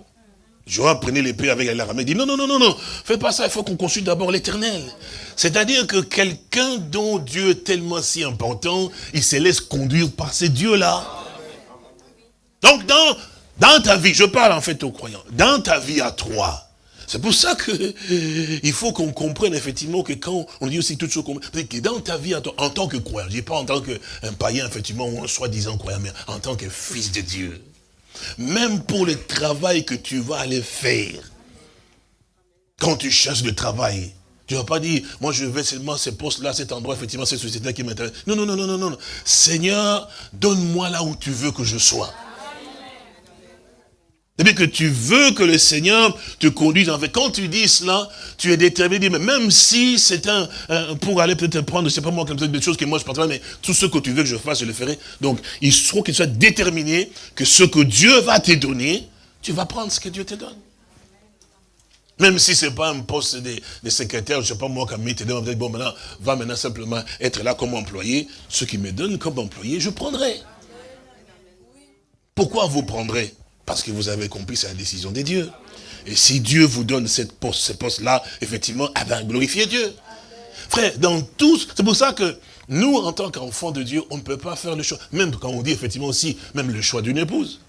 Joab prenait l'épée avec l'armée, dit non, non, non, non, non, fais pas ça, il faut qu'on consulte d'abord l'éternel. C'est-à-dire que quelqu'un dont Dieu est tellement si important, il se laisse conduire par ces dieux-là. Donc dans, dans ta vie, je parle en fait aux croyants, dans ta vie à toi, c'est pour ça que il faut qu'on comprenne effectivement que quand on dit aussi toutes choses que dans ta vie en tant que croyant, je dis pas en tant qu'un païen effectivement ou soi-disant croyant, mais en tant que fils de Dieu. Même pour le travail que tu vas aller faire. Quand tu cherches le travail, tu ne vas pas dire, moi je vais seulement ce poste-là, cet endroit, effectivement, cette société qui m'intéresse. Non, non, non, non, non, non. Seigneur, donne-moi là où tu veux que je sois. C'est-à-dire que tu veux que le Seigneur te conduise. En fait, quand tu dis cela, tu es déterminé. Mais même si c'est un, pour aller peut-être prendre, je sais pas moi, comme ça, des choses que moi je partage, mais tout ce que tu veux que je fasse, je le ferai. Donc, il faut qu'il soit déterminé que ce que Dieu va te donner, tu vas prendre ce que Dieu te donne. Même si ce n'est pas un poste de, secrétaire, je sais pas moi, comme te donne, bon, maintenant, va maintenant simplement être là comme employé. Ce qui me donne comme employé, je prendrai. Pourquoi vous prendrez? Parce que vous avez compris, c'est la décision des dieux. Et si Dieu vous donne cette poste, ce poste-là, effectivement, eh bien, glorifiez Dieu. Frère, dans tous, c'est pour ça que nous, en tant qu'enfants de Dieu, on ne peut pas faire le choix. Même quand on dit effectivement aussi, même le choix d'une épouse.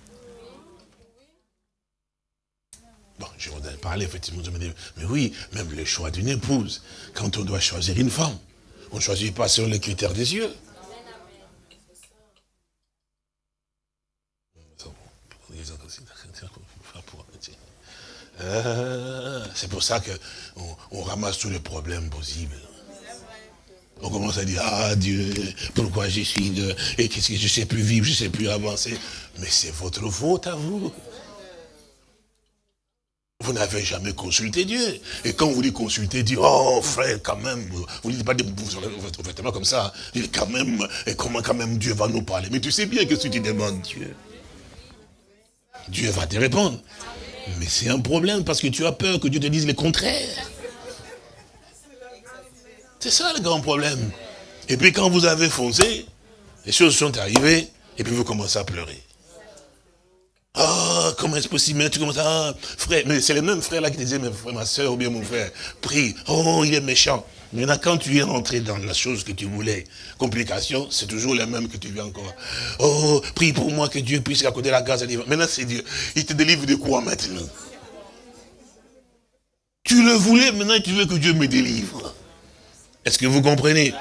Bon, je voudrais parler effectivement, je me mais oui, même le choix d'une épouse. Quand on doit choisir une femme, on ne choisit pas selon les critères des yeux. Euh, c'est pour ça qu'on on ramasse tous les problèmes possibles. On commence à dire, ah Dieu, pourquoi je suis de... Et qu'est-ce que je ne sais plus vivre, je ne sais plus avancer. Mais c'est votre faute à vous. vous n'avez jamais consulté Dieu. Et quand vous dites consulter Dieu, oh frère, quand même, vous ne dites pas des vêtements comme ça. Dites quand même, et comment quand même Dieu va nous parler? Mais tu sais bien que si tu demandes Dieu, Dieu va te répondre. Mais c'est un problème parce que tu as peur que Dieu te dise le contraire. C'est ça le grand problème. Et puis quand vous avez foncé, les choses sont arrivées, et puis vous commencez à pleurer. Ah, comment est-ce possible Tu commences à... Ah, frère, mais c'est le même frère là qui disait, mais frère, ma soeur ou bien mon frère, prie. Oh, il est méchant. Maintenant, quand tu es rentré dans la chose que tu voulais, complication, c'est toujours le même que tu viens encore. Oh, prie pour moi que Dieu puisse accorder la grâce à Maintenant, c'est Dieu. Il te délivre de quoi maintenant? Tu le voulais, maintenant tu veux que Dieu me délivre. Est-ce que vous comprenez?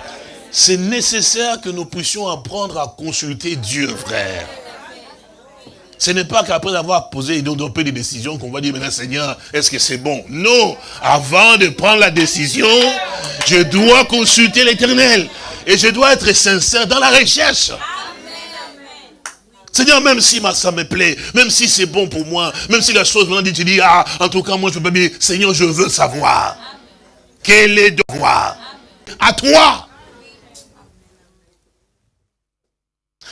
C'est nécessaire que nous puissions apprendre à consulter Dieu, frère. Ce n'est pas qu'après avoir posé et développé des décisions qu'on va dire, maintenant Seigneur, est-ce que c'est bon Non, avant de prendre la décision, je dois consulter l'éternel. Et je dois être sincère dans la recherche. Seigneur, même si ça me plaît, même si c'est bon pour moi, même si la chose maintenant dit, tu dis, ah, en tout cas, moi je peux pas dire, Seigneur, je veux savoir. Quel est devoir À toi.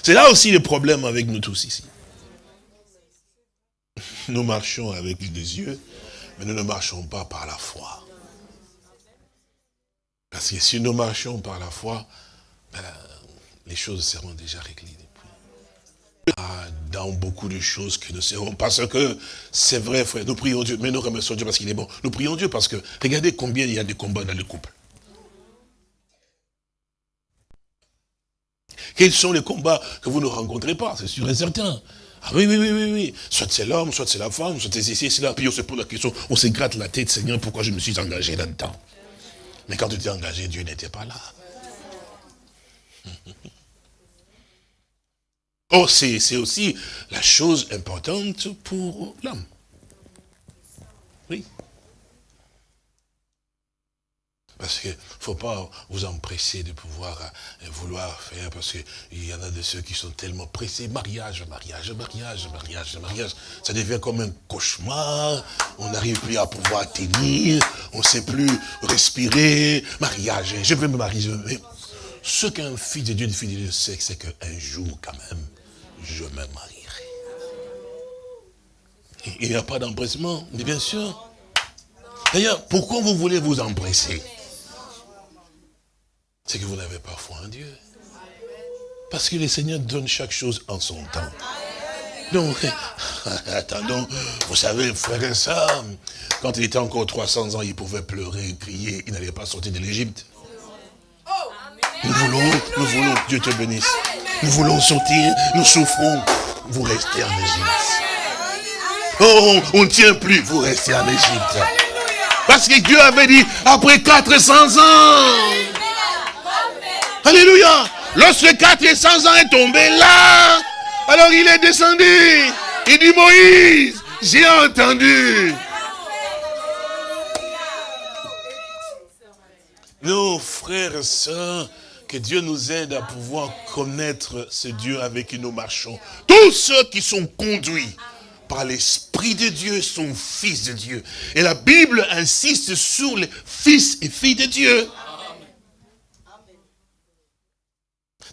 C'est là aussi le problème avec nous tous ici. Nous marchons avec les yeux, mais nous ne marchons pas par la foi. Parce que si nous marchons par la foi, ben, les choses seront déjà réglées depuis. Ah, dans beaucoup de choses que nous serons, parce que c'est vrai, frère, nous prions Dieu, mais nous remercions Dieu parce qu'il est bon. Nous prions Dieu parce que, regardez combien il y a de combats dans le couple. Quels sont les combats que vous ne rencontrez pas, c'est sûr et certain. Ah oui, oui, oui, oui, oui. Soit c'est l'homme, soit c'est la femme, soit c'est ici, c'est là. Puis on se pose la question, on se gratte la tête, Seigneur, pourquoi je me suis engagé là-dedans? Mais quand tu t'es engagé, Dieu n'était pas là. Oh, c'est aussi la chose importante pour l'homme. Parce qu'il ne faut pas vous empresser de pouvoir euh, vouloir faire, parce qu'il y en a de ceux qui sont tellement pressés. Mariage, mariage, mariage, mariage, mariage. Ça devient comme un cauchemar. On n'arrive plus à pouvoir tenir. On ne sait plus respirer. Mariage, je veux me marier. Ce qu'un fils de Dieu, une fille de Dieu sait, c'est qu'un jour, quand même, je me marierai. Il n'y a pas d'empressement, mais bien sûr. D'ailleurs, pourquoi vous voulez vous empresser? C'est que vous n'avez pas foi en Dieu. Parce que le Seigneur donne chaque chose en son temps. Donc, attendons, vous savez, frère et soeur, quand il était encore 300 ans, il pouvait pleurer, crier, il n'allait pas sortir de l'Égypte. Nous voulons, nous voulons, Dieu te bénisse. Nous voulons sortir, nous souffrons, vous restez en Égypte. Oh, on ne tient plus, vous restez en Égypte. Parce que Dieu avait dit, après 400 ans, Alléluia. Lorsque 400 ans est tombé là, alors il est descendu. Il dit Moïse, j'ai entendu. Nos frères et sœurs, que Dieu nous aide à pouvoir connaître ce Dieu avec qui nous marchons. Tous ceux qui sont conduits par l'Esprit de Dieu sont fils de Dieu. Et la Bible insiste sur les fils et filles de Dieu.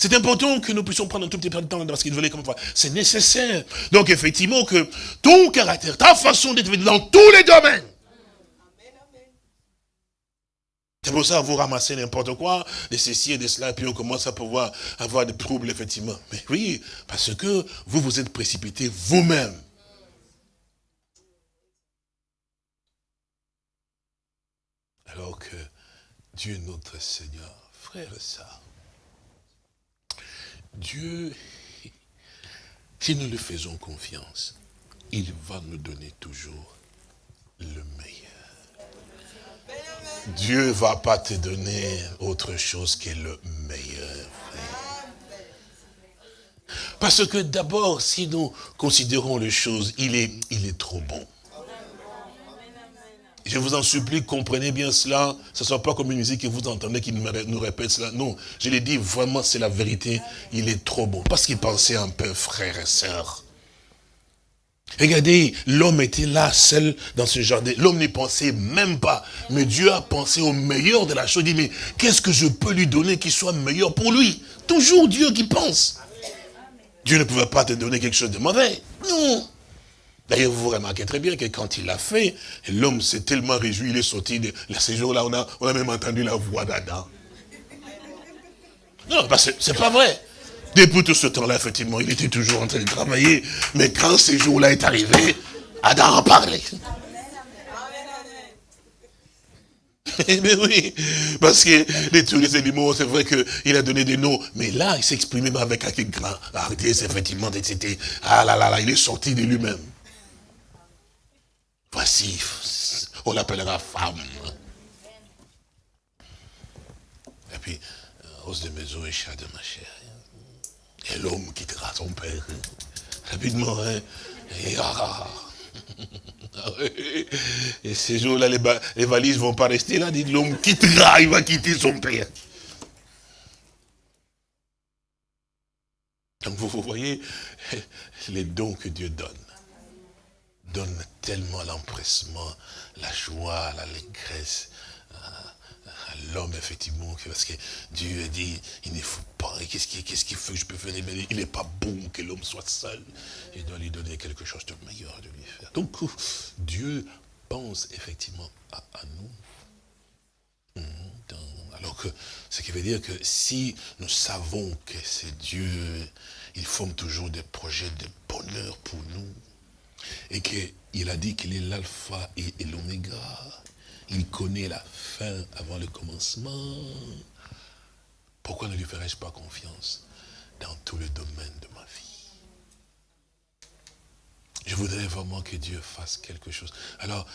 C'est important que nous puissions prendre un tout petit peu de temps parce qu'il veut comme C'est nécessaire. Donc effectivement que ton caractère, ta façon d'être dans tous les domaines. C'est pour ça que vous ramassez n'importe quoi, de ceci et de cela, et puis on commence à pouvoir avoir des troubles, effectivement. Mais oui, parce que vous vous êtes précipité vous-même. Alors que Dieu notre Seigneur, frère et Dieu, si nous lui faisons confiance, il va nous donner toujours le meilleur. Dieu ne va pas te donner autre chose que le meilleur. Parce que d'abord, si nous considérons les choses, il est, il est trop bon. Je vous en supplie, comprenez bien cela. Ce ne soit pas comme une musique que vous entendez qui nous répète cela. Non, je l'ai dit, vraiment, c'est la vérité. Il est trop bon. Parce qu'il pensait un peu, frères et sœurs. Regardez, l'homme était là, seul dans ce jardin. L'homme n'y pensait même pas. Mais Dieu a pensé au meilleur de la chose. Il dit, mais qu'est-ce que je peux lui donner qui soit meilleur pour lui? Toujours Dieu qui pense. Dieu ne pouvait pas te donner quelque chose de mauvais. Non. D'ailleurs, vous remarquez très bien que quand il l'a fait, l'homme s'est tellement réjoui, il est sorti de ces jours-là, on a, on a même entendu la voix d'Adam. Non, parce que c'est pas vrai. Depuis tout ce temps-là, effectivement, il était toujours en train de travailler. Mais quand ces jours-là est arrivé, Adam en parlait. mais oui, parce que tous les animaux, c'est vrai qu'il a donné des noms, mais là, il s'exprimait avec un grand hardiesse, effectivement, c'était, ah là là là, il est sorti de lui-même. Voici, on l'appellera femme. Et puis, os de maison et chat de ma chair. Et l'homme quittera son père. Rapidement, hein. Et, ces jours-là, les, valises vont pas rester là. Dit l'homme quittera, il va quitter son père. Donc vous, voyez, les dons que Dieu donne donnent tellement l'empressement, la joie, l'allégresse, l'homme, effectivement, parce que Dieu a dit, il ne faut pas, qu'est-ce qu'il qu qu fait, je peux faire Il n'est pas bon que l'homme soit seul. Il doit lui donner quelque chose de meilleur de lui faire. Donc, Dieu pense effectivement à, nous. Hum, alors que, ce qui veut dire que si nous savons que c'est Dieu, il forme toujours des projets de bonheur pour nous. Et qu'il a dit qu'il est l'alpha et l'oméga il connaît la fin avant le commencement. Pourquoi ne lui ferais-je pas confiance dans tous les domaines de ma vie? Je voudrais vraiment que Dieu fasse quelque chose. Alors,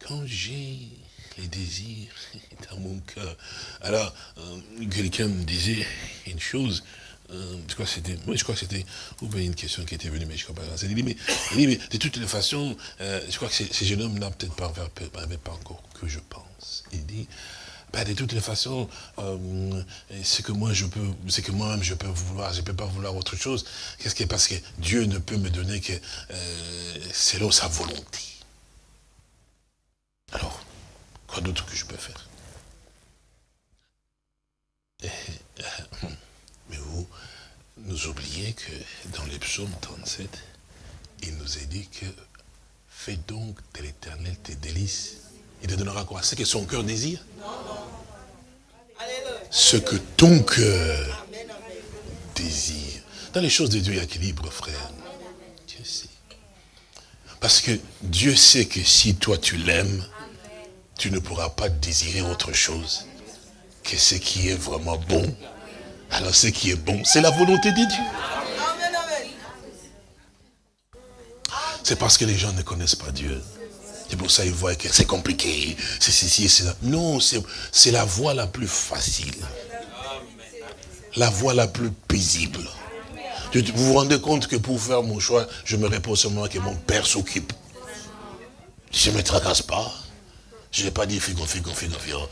quand j'ai les désirs dans mon cœur, alors, euh, quelqu'un me disait une chose, euh, je crois que c'était, moi je crois que c'était, ou bien une question qui était venue, mais je crois pas. Il dit, mais, mais de toutes les façons, euh, je crois que ces jeunes hommes n'ont peut-être pas, pas encore que je pense. Il dit, ben, de toutes les façons, euh, c'est que moi je peux, c'est que moi-même je peux vouloir, je peux pas vouloir autre chose. Qu'est-ce qui est parce que Dieu ne peut me donner que selon sa volonté. Alors, quoi d'autre que je peux faire? Mais vous nous oubliez que dans les psaumes 37, il nous est dit que fais donc de l'éternel tes délices. Il te donnera quoi? Ce que son cœur désire? Ce que ton cœur désire. Dans les choses de Dieu, il y a équilibre, frère. Dieu sait. Parce que Dieu sait que si toi tu l'aimes, tu ne pourras pas désirer autre chose que ce qui est vraiment bon alors ce qui est bon, c'est la volonté de Dieu. C'est parce que les gens ne connaissent pas Dieu. C'est pour ça qu'ils voient que c'est compliqué, c'est ceci, c'est ça. Non, c'est la voie la plus facile. La voie la plus paisible. Vous vous rendez compte que pour faire mon choix, je me repose seulement que mon père s'occupe. Je ne me tracasse pas. Je n'ai pas dit figo, figo, figo, figo.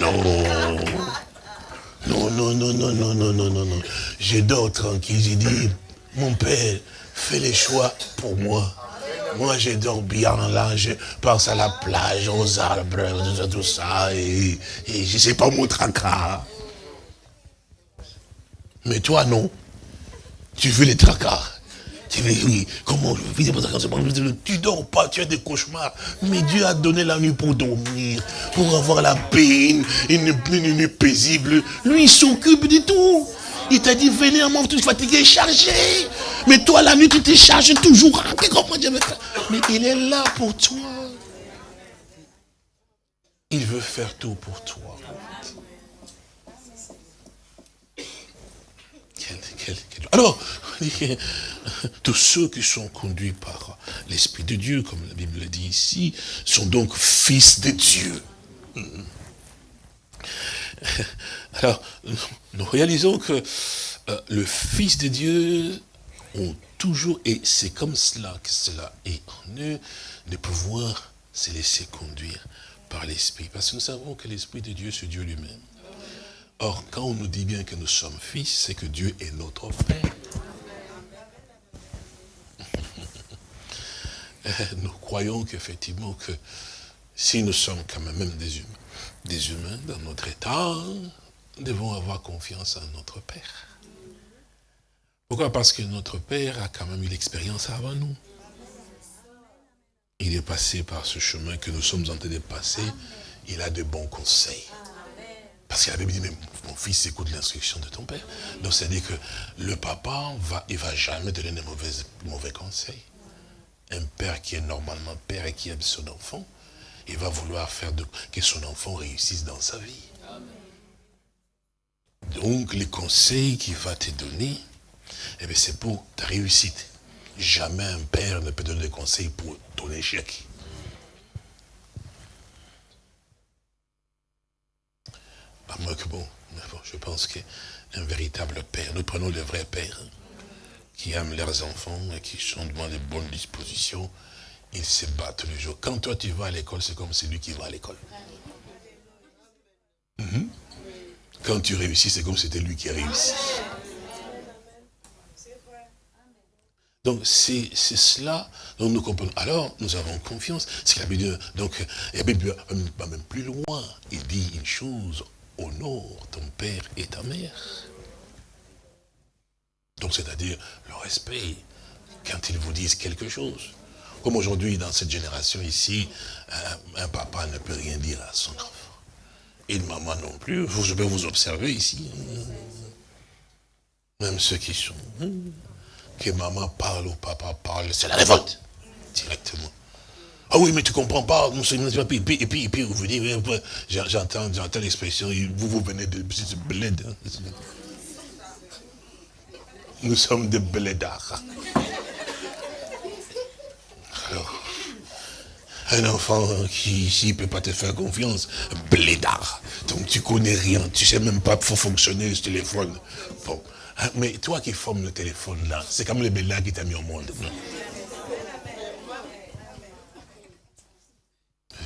Non. Non, non, non, non, non, non, non, non, non. Je dors tranquille. J'ai dit, mon père, fais les choix pour moi. Moi, je dors bien là, je pense à la plage, aux arbres, tout ça, et, et je ne sais pas mon tracas. Mais toi, non. Tu veux les tracas. Tu veux, oui, comment Tu dors pas, tu as des cauchemars. Mais Dieu a donné la nuit pour dormir, pour avoir la paix, une, nuit paisible. Lui, il s'occupe de tout. Il t'a dit, venez à moi, tu es fatigué, chargé. Mais toi, la nuit, tu te charges toujours. Mais il est là pour toi. Il veut faire tout pour toi. Alors, tous ceux qui sont conduits par l'Esprit de Dieu, comme la Bible le dit ici, sont donc fils de Dieu. Alors, nous réalisons que euh, le Fils de Dieu ont toujours, et c'est comme cela que cela est en eux, de pouvoir se laisser conduire par l'Esprit. Parce que nous savons que l'Esprit de Dieu, c'est Dieu lui-même. Or, quand on nous dit bien que nous sommes fils, c'est que Dieu est notre Père. Nous croyons qu'effectivement que si nous sommes quand même des humains, des humains dans notre état, nous devons avoir confiance en notre Père. Pourquoi? Parce que notre Père a quand même eu l'expérience avant nous. Il est passé par ce chemin que nous sommes en train de passer. Il a de bons conseils. Parce qu'il avait dit, mais mon fils, écoute l'instruction de ton père. Donc, c'est-à-dire que le papa, va, il ne va jamais donner de mauvais, mauvais conseils. Un père qui est normalement père et qui aime son enfant, il va vouloir faire que son enfant réussisse dans sa vie. Donc, les conseils qu'il va te donner, eh c'est pour ta réussite. Jamais un père ne peut donner des conseils pour ton échec. À moins que bon, je pense qu'un véritable père, nous prenons le vrai père, qui aiment leurs enfants et qui sont dans les bonnes dispositions, ils se battent tous les jours. Quand toi tu vas à l'école, c'est comme celui qui va à l'école. Mhm. Quand tu réussis, c'est comme c'était lui qui a réussi. Donc c'est cela dont nous comprenons. Alors nous avons confiance. C'est la. Donc la Bible même plus loin. Il dit une chose honore ton père et ta mère. Donc c'est-à-dire le respect quand ils vous disent quelque chose. Comme aujourd'hui, dans cette génération ici, un, papa ne peut rien dire à son enfant. Et une maman non plus. Je vais vous observer ici. Même ceux qui sont... Hein, que maman parle ou papa parle, c'est la révolte. Directement. Ah oui, mais tu comprends pas. Et puis, et puis, et puis vous dites, j'entends j'entends l'expression, vous, vous venez de bled. Nous sommes des blédards. Alors, un enfant qui ici ne peut pas te faire confiance, blédard. Donc tu connais rien, tu sais même pas faut fonctionner ce téléphone. Bon. Hein, mais toi qui formes le téléphone là, c'est comme le blédard qui t'a mis au monde.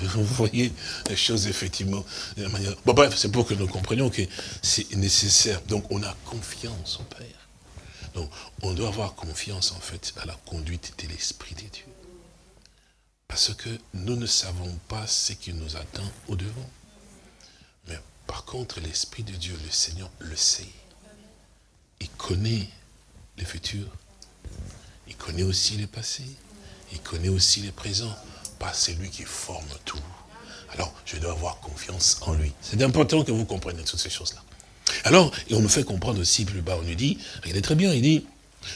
Vous voyez les choses effectivement de manière... Bon bref, c'est pour que nous comprenions que c'est nécessaire. Donc on a confiance au Père. Donc on doit avoir confiance en fait à la conduite de l'Esprit de Dieu. Parce que nous ne savons pas ce qui nous attend au-devant. Mais par contre, l'Esprit de Dieu, le Seigneur, le sait. Il connaît le futur. Il connaît aussi le passé. Il connaît aussi le présent pas celui qui forme tout. Alors, je dois avoir confiance en lui. C'est important que vous compreniez toutes ces choses-là. Alors, et on nous fait comprendre aussi plus bas, on nous dit, regardez très bien, il dit,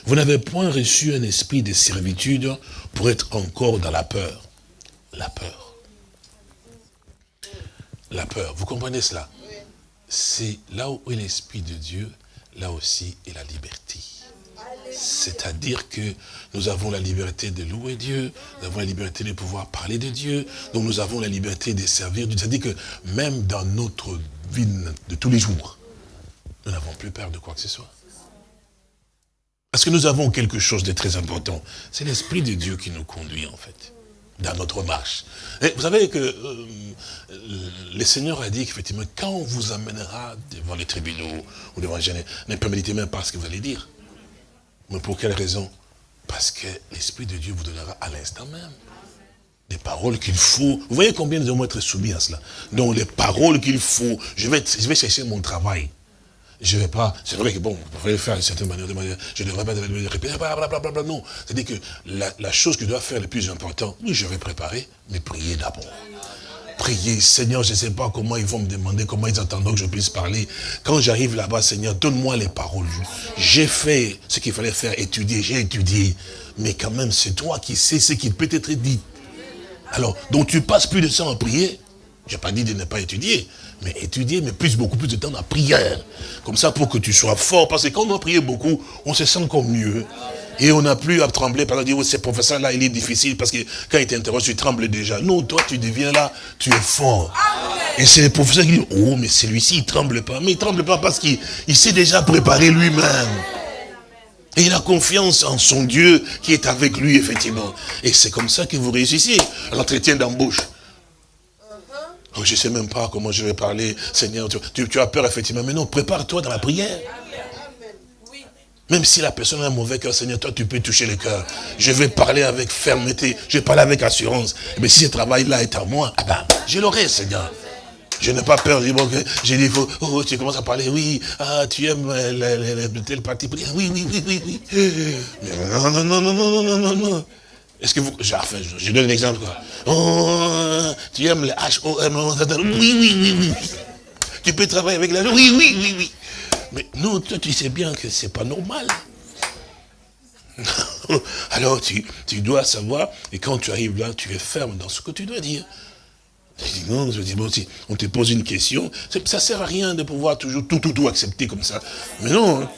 vous n'avez point reçu un esprit de servitude pour être encore dans la peur. La peur. La peur, vous comprenez cela? C'est là où est l'esprit de Dieu, là aussi est la liberté. C'est-à-dire que nous avons la liberté de louer Dieu, nous avons la liberté de pouvoir parler de Dieu, donc nous avons la liberté de servir Dieu. C'est-à-dire que même dans notre vie de tous les jours, nous n'avons plus peur de quoi que ce soit. Parce que nous avons quelque chose de très important. C'est l'Esprit de Dieu qui nous conduit, en fait, dans notre marche. Vous savez que euh, le Seigneur a dit qu'effectivement, quand on vous amènera devant les tribunaux ou devant les ne permettez même pas ce que vous allez dire. Mais pour quelle raison? Parce que l'Esprit de Dieu vous donnera à l'instant même des paroles qu'il faut. Vous voyez combien nous devons être soumis à cela? Donc les paroles qu'il faut, je vais, je vais chercher mon travail. Je ne vais pas, c'est vrai que bon, vous pouvez faire d'une certaine manière, de manière je ne devrais pas répéter, blablabla, non. C'est-à-dire que la, chose que je dois faire le plus important, oui, je vais préparer, mais prier d'abord prier, Seigneur, je ne sais pas comment ils vont me demander, comment ils attendront que je puisse parler. Quand j'arrive là-bas, Seigneur, donne-moi les paroles. J'ai fait ce qu'il fallait faire, étudier, j'ai étudié. Mais quand même, c'est toi qui sais ce qui peut être dit. Alors, donc tu passes plus de temps à prier. Je n'ai pas dit de ne pas étudier, mais étudier, mais plus, beaucoup plus de temps la prière. Comme ça, pour que tu sois fort. Parce que quand on a prié beaucoup, on se sent encore mieux. Et on n'a plus à trembler qu'on dit, oh, ce professeur-là, il est difficile parce que quand il t'interroge, tu trembles déjà. Non, toi, tu deviens là, tu es fort. Et c'est le professeur qui dit, oh, mais celui-ci, il tremble pas. Mais il tremble pas parce qu'il s'est déjà préparé lui-même. Et il a confiance en son Dieu qui est avec lui, effectivement. Et c'est comme ça que vous réussissez l'entretien d'embauche. Oh, je ne sais même pas comment je vais parler, Seigneur. Tu, as peur, effectivement. Mais non, prépare-toi dans la prière. Même si la personne a un mauvais cœur, Seigneur, toi, tu peux toucher le cœur. Je vais parler avec fermeté, je vais parler avec assurance. Mais si ce travail-là est à moi, ah ben, je l'aurai, Seigneur. Je n'ai pas peur. J'ai dit, oh, tu commences à parler, oui, ah, tu aimes tel parti. Oui, oui, oui, oui, oui. Mais non, non, non, non, non, non, non, non. Est-ce que vous... Enfin, je donne un exemple, quoi. Oh, tu aimes le H-O-M. Oui, oui, oui, oui. Tu peux travailler avec la... Oui, oui, oui, oui. Mais non, toi, tu sais bien que c'est pas normal. Alors, tu, tu dois savoir, et quand tu arrives là, tu es ferme dans ce que tu dois dire. Non, je dis, bon, si on te pose une question, ça sert à rien de pouvoir toujours tout, tout, tout accepter comme ça. Mais non,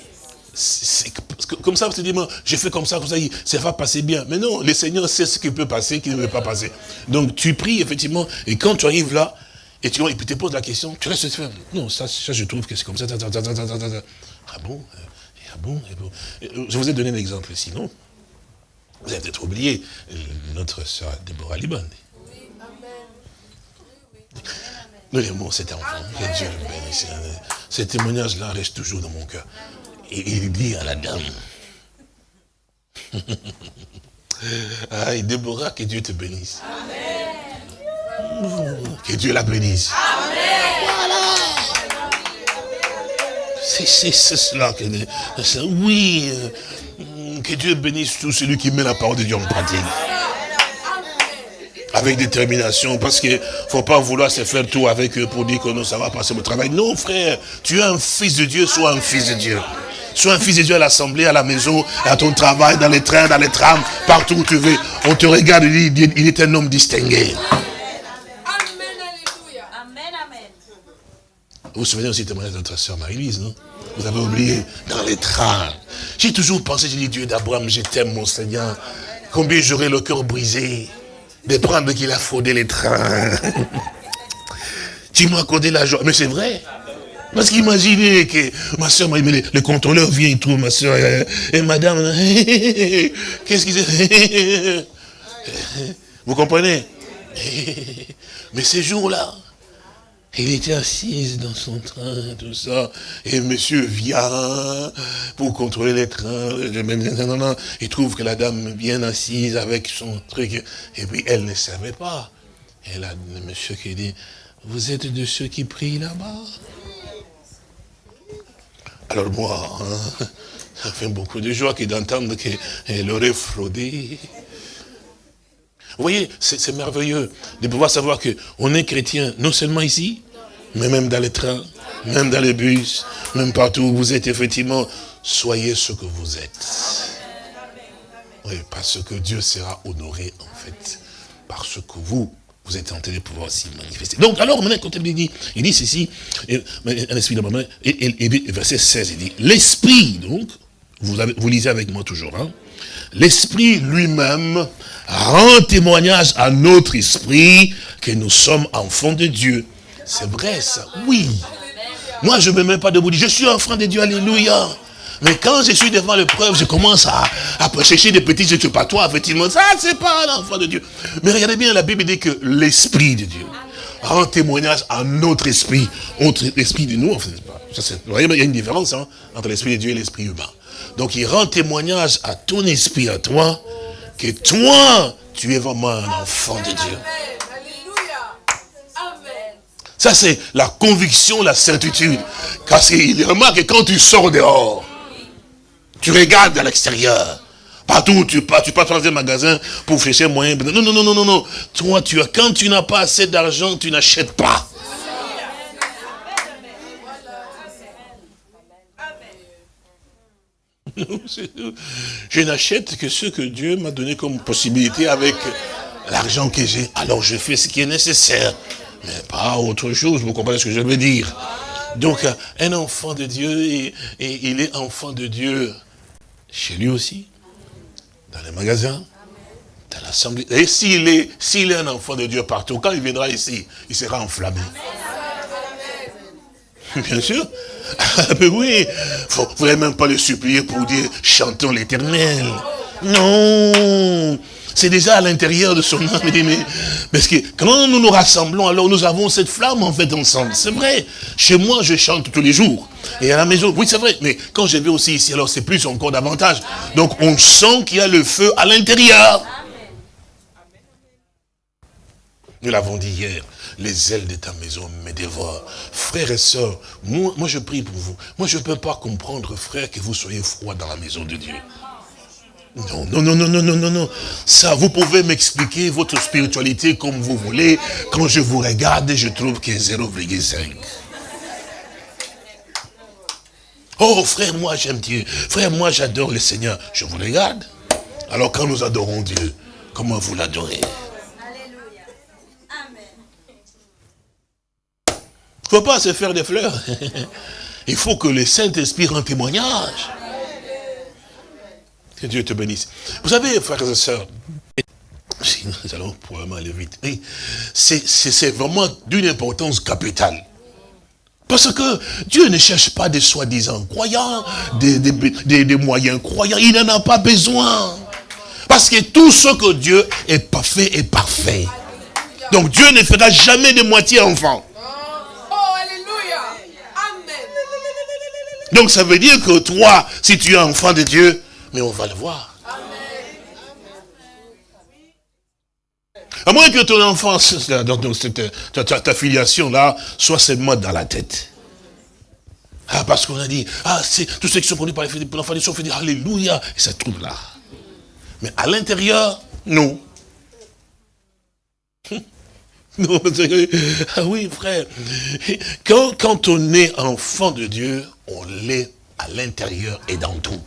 comme ça, vous te dites, j'ai fait comme ça, comme ça, ça va passer bien. Mais non, le Seigneur sait ce qui peut passer, qui ne veut pas passer. Donc tu pries, effectivement, et quand tu arrives là, et tu et puis te poses la question, tu restes faire. Non, ça, ça je trouve que c'est comme ça. Ah bon Ah bon, Je vous ai donné un exemple, sinon, vous avez peut-être oublié notre soeur Déborah Liban. Nous l'aimons cet enfant, que Dieu le bénisse. Ce témoignage-là reste toujours dans mon cœur. Et il dit à la dame, ah, et Déborah, que Dieu te bénisse. Que Dieu la bénisse. Voilà. C'est cela que... Oui, euh, que Dieu bénisse tout celui qui met la parole de Dieu en pratique avec détermination, parce qu'il ne faut pas vouloir se faire tout avec eux pour dire que non, ça va passer au travail. Non, frère, tu es un fils de Dieu, sois un fils de Dieu. Sois un fils de Dieu à l'assemblée, à la maison, à ton travail, dans les trains, dans les trams, partout où tu veux. On te regarde et dit, il est un homme distingué. Vous vous souvenez aussi de notre soeur Marie-Lise, non? Vous avez oublié, dans les trains. J'ai toujours pensé, j'ai dit, Dieu d'Abraham, je t'aime, mon Seigneur. Combien j'aurais le cœur brisé de prendre qu'il a fraudé les trains. tu m'as accordé la joie? Mais c'est vrai. Parce qu'imaginez que ma soeur, le, le contrôleur vient, il trouve ma soeur, et, et madame, qu'est-ce qu'il dit Vous comprenez? Mais ces jours-là, il était assise dans son train, tout ça. Et monsieur vient pour contrôler les trains. Il trouve que la dame bien assise avec son truc. Et puis elle ne savait pas. Et là, le monsieur qui dit, vous êtes de ceux qui prient là-bas? Alors moi, hein, ça fait beaucoup de joie d'entendre qu'elle aurait fraudé. Vous voyez, c'est merveilleux de pouvoir savoir qu'on est chrétien, non seulement ici, mais même dans les trains, même dans les bus, même partout où vous êtes, effectivement, soyez ce que vous êtes. Oui, parce que Dieu sera honoré, en fait, parce que vous, vous êtes en train de pouvoir s'y manifester. Donc, alors, maintenant, quand il dit, il dit ceci, un esprit de maman, et, et, verset 16, il dit, l'esprit, donc, vous, avez, vous lisez avec moi toujours, hein, l'esprit lui-même rend témoignage à notre esprit que nous sommes enfants de Dieu. C'est vrai ça, oui. Moi, je ne me mets pas debout, je suis enfant de Dieu, alléluia. Mais quand je suis devant l'épreuve, je commence à, à chercher des petits je pas toi, effectivement. Ça, c'est pas l'enfant de Dieu. Mais regardez bien, la Bible dit que l'Esprit de Dieu rend témoignage à notre esprit, autre esprit de nous. En fait, vous voyez, il y a une différence hein, entre l'Esprit de Dieu et l'Esprit humain. Donc, il rend témoignage à ton esprit, à toi, que toi, tu es vraiment un enfant de Dieu. Ça, c'est la conviction, la certitude. Parce qu'il remarque que quand tu sors dehors, tu regardes à l'extérieur. Partout où tu pars, tu pars dans un magasin pour chercher moyen. Non, non, non, non, non, non. Toi, tu as, quand tu n'as pas assez d'argent, tu n'achètes pas. Je n'achète que ce que Dieu m'a donné comme possibilité avec l'argent que j'ai. Alors je fais ce qui est nécessaire, mais pas autre chose. Vous comprenez ce que je veux dire Donc un enfant de Dieu, et, il est enfant de Dieu chez lui aussi, dans les magasins, dans l'assemblée. Et s'il est, est un enfant de Dieu partout, quand il viendra ici, il sera enflammé. Bien sûr. Mais oui, n'allez même pas le supplier pour dire chantons l'éternel. Non c'est déjà à l'intérieur de son âme. Mais, parce que quand nous nous rassemblons, alors nous avons cette flamme en fait ensemble. C'est vrai. Chez moi, je chante tous les jours. Et à la maison, oui c'est vrai. Mais quand je vais aussi ici, alors c'est plus encore davantage. Donc on sent qu'il y a le feu à l'intérieur. Nous l'avons dit hier, les ailes de ta maison me dévorent. Frères et sœurs, moi, moi je prie pour vous. Moi je ne peux pas comprendre, frère, que vous soyez froid dans la maison de Dieu. Non, non, non, non, non, non, non, non. Ça, vous pouvez m'expliquer votre spiritualité comme vous voulez. Quand je vous regarde, je trouve est 0,5. Oh, frère, moi j'aime Dieu. Frère, moi j'adore le Seigneur. Je vous regarde. Alors quand nous adorons Dieu, comment vous l'adorez? Alléluia. Amen. Il ne faut pas se faire des fleurs. Il faut que le Saint-Esprit rende témoignage. Que Dieu te bénisse. Vous savez, frères et sœurs, nous allons probablement aller vite. C'est vraiment d'une importance capitale. Parce que Dieu ne cherche pas des soi-disant croyants, des, des, moyens croyants. Il n'en a pas besoin. Parce que tout ce que Dieu est parfait est parfait. Donc Dieu ne fera jamais de moitié enfant. Oh, Donc ça veut dire que toi, si tu es enfant de Dieu, mais on va le voir. À moins que ton enfance, ta, ta, filiation là, soit seulement dans la tête. Ah, parce qu'on a dit, ah, c'est tous ceux qui sont produits par l'enfant de Dieu, on fait dire Alléluia, et ça trouve là. Mais à l'intérieur, non. Non, ah oui, frère. Quand, quand on est enfant de Dieu, on l'est à l'intérieur et dans tout.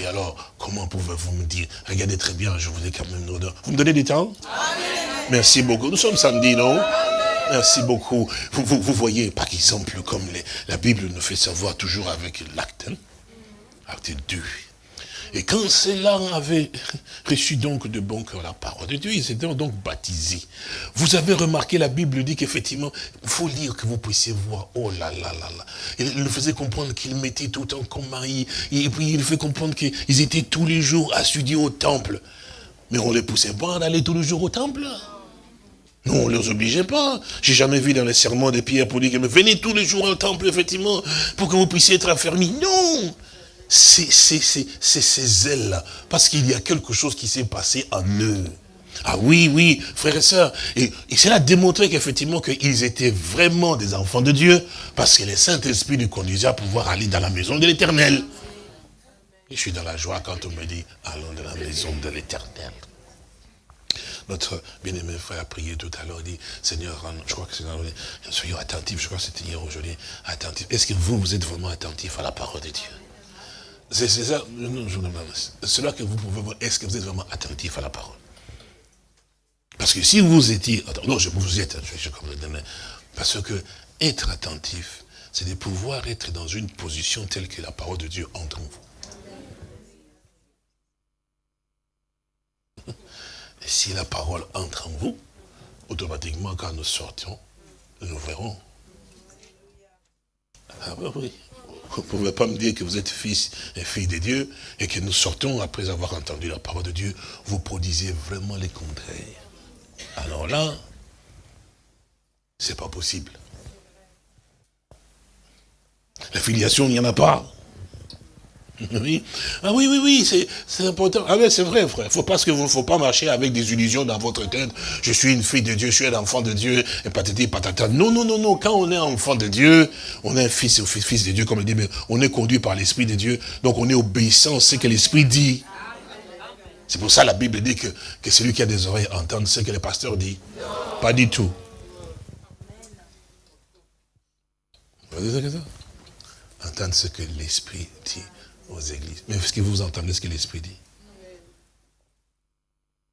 Et alors, comment pouvez-vous me dire Regardez très bien, je vous ai quand même une Vous me donnez du temps? Merci beaucoup. Nous sommes samedi, non? Merci beaucoup. Vous, vous, voyez, par exemple, comme la Bible nous fait savoir toujours avec l'acte, hein? acte 2, et quand ceux-là avaient reçu donc de bon cœur la parole de Dieu, ils étaient donc baptisés. Vous avez remarqué, la Bible dit qu'effectivement, il faut lire que vous puissiez voir. Oh là là là là. Il nous faisait comprendre qu'ils mettaient tout le temps comme mari. Et puis il fait comprendre qu'ils étaient tous les jours assidus au temple. Mais on ne les poussait pas d'aller tous les jours au temple. Non, on ne les obligeait pas. J'ai jamais vu dans les serments de Pierre pour dire que venez tous les jours au temple, effectivement, pour que vous puissiez être affermis. Non c'est ces ailes-là. Parce qu'il y a quelque chose qui s'est passé en eux. Ah oui, oui, frères et sœurs. Et, et cela démontré qu'effectivement qu'ils étaient vraiment des enfants de Dieu, parce que le Saint-Esprit nous conduisait à pouvoir aller dans la maison de l'Éternel. Je suis dans la joie quand on me dit, allons dans la maison de l'Éternel. Notre bien-aimé frère a prié tout à l'heure, dit, Seigneur, je crois que c'est soyons attentifs, je crois que c'était hier aujourd'hui, attentifs. Est-ce que vous, vous êtes vraiment attentifs à la parole de Dieu? C'est ça, cela que vous pouvez voir, est-ce que vous êtes vraiment attentif à la parole? Parce que si vous étiez, non, je vous êtes, je, je, parce que être attentif, c'est de pouvoir être dans une position telle que la parole de Dieu entre en vous. Et si la parole entre en vous, automatiquement, quand nous sortions, nous verrons. Ah oui. Vous ne pouvez pas me dire que vous êtes fils et fille de Dieu et que nous sortons après avoir entendu la parole de Dieu, vous produisez vraiment les contraires. Alors là, c'est pas possible. La filiation, il n'y en a pas. Oui. Ah oui, oui, oui, c'est important. Ah oui, c'est vrai, frère. Faut que vous faut pas marcher avec des illusions dans votre tête. Je suis une fille de Dieu, je suis un enfant de Dieu, et patati patata. Non, non, non, non. Quand on est enfant de Dieu, on est un fils, fils, fils de Dieu, comme il dit, mais on est conduit par l'Esprit de Dieu. Donc on est obéissant à ce que l'Esprit dit. C'est pour ça la Bible dit que, que celui qui a des oreilles entende ce que le pasteur dit. Pas du tout. Entendre ce que l'Esprit dit aux églises. Mais est-ce que vous entendez ce que l'Esprit dit?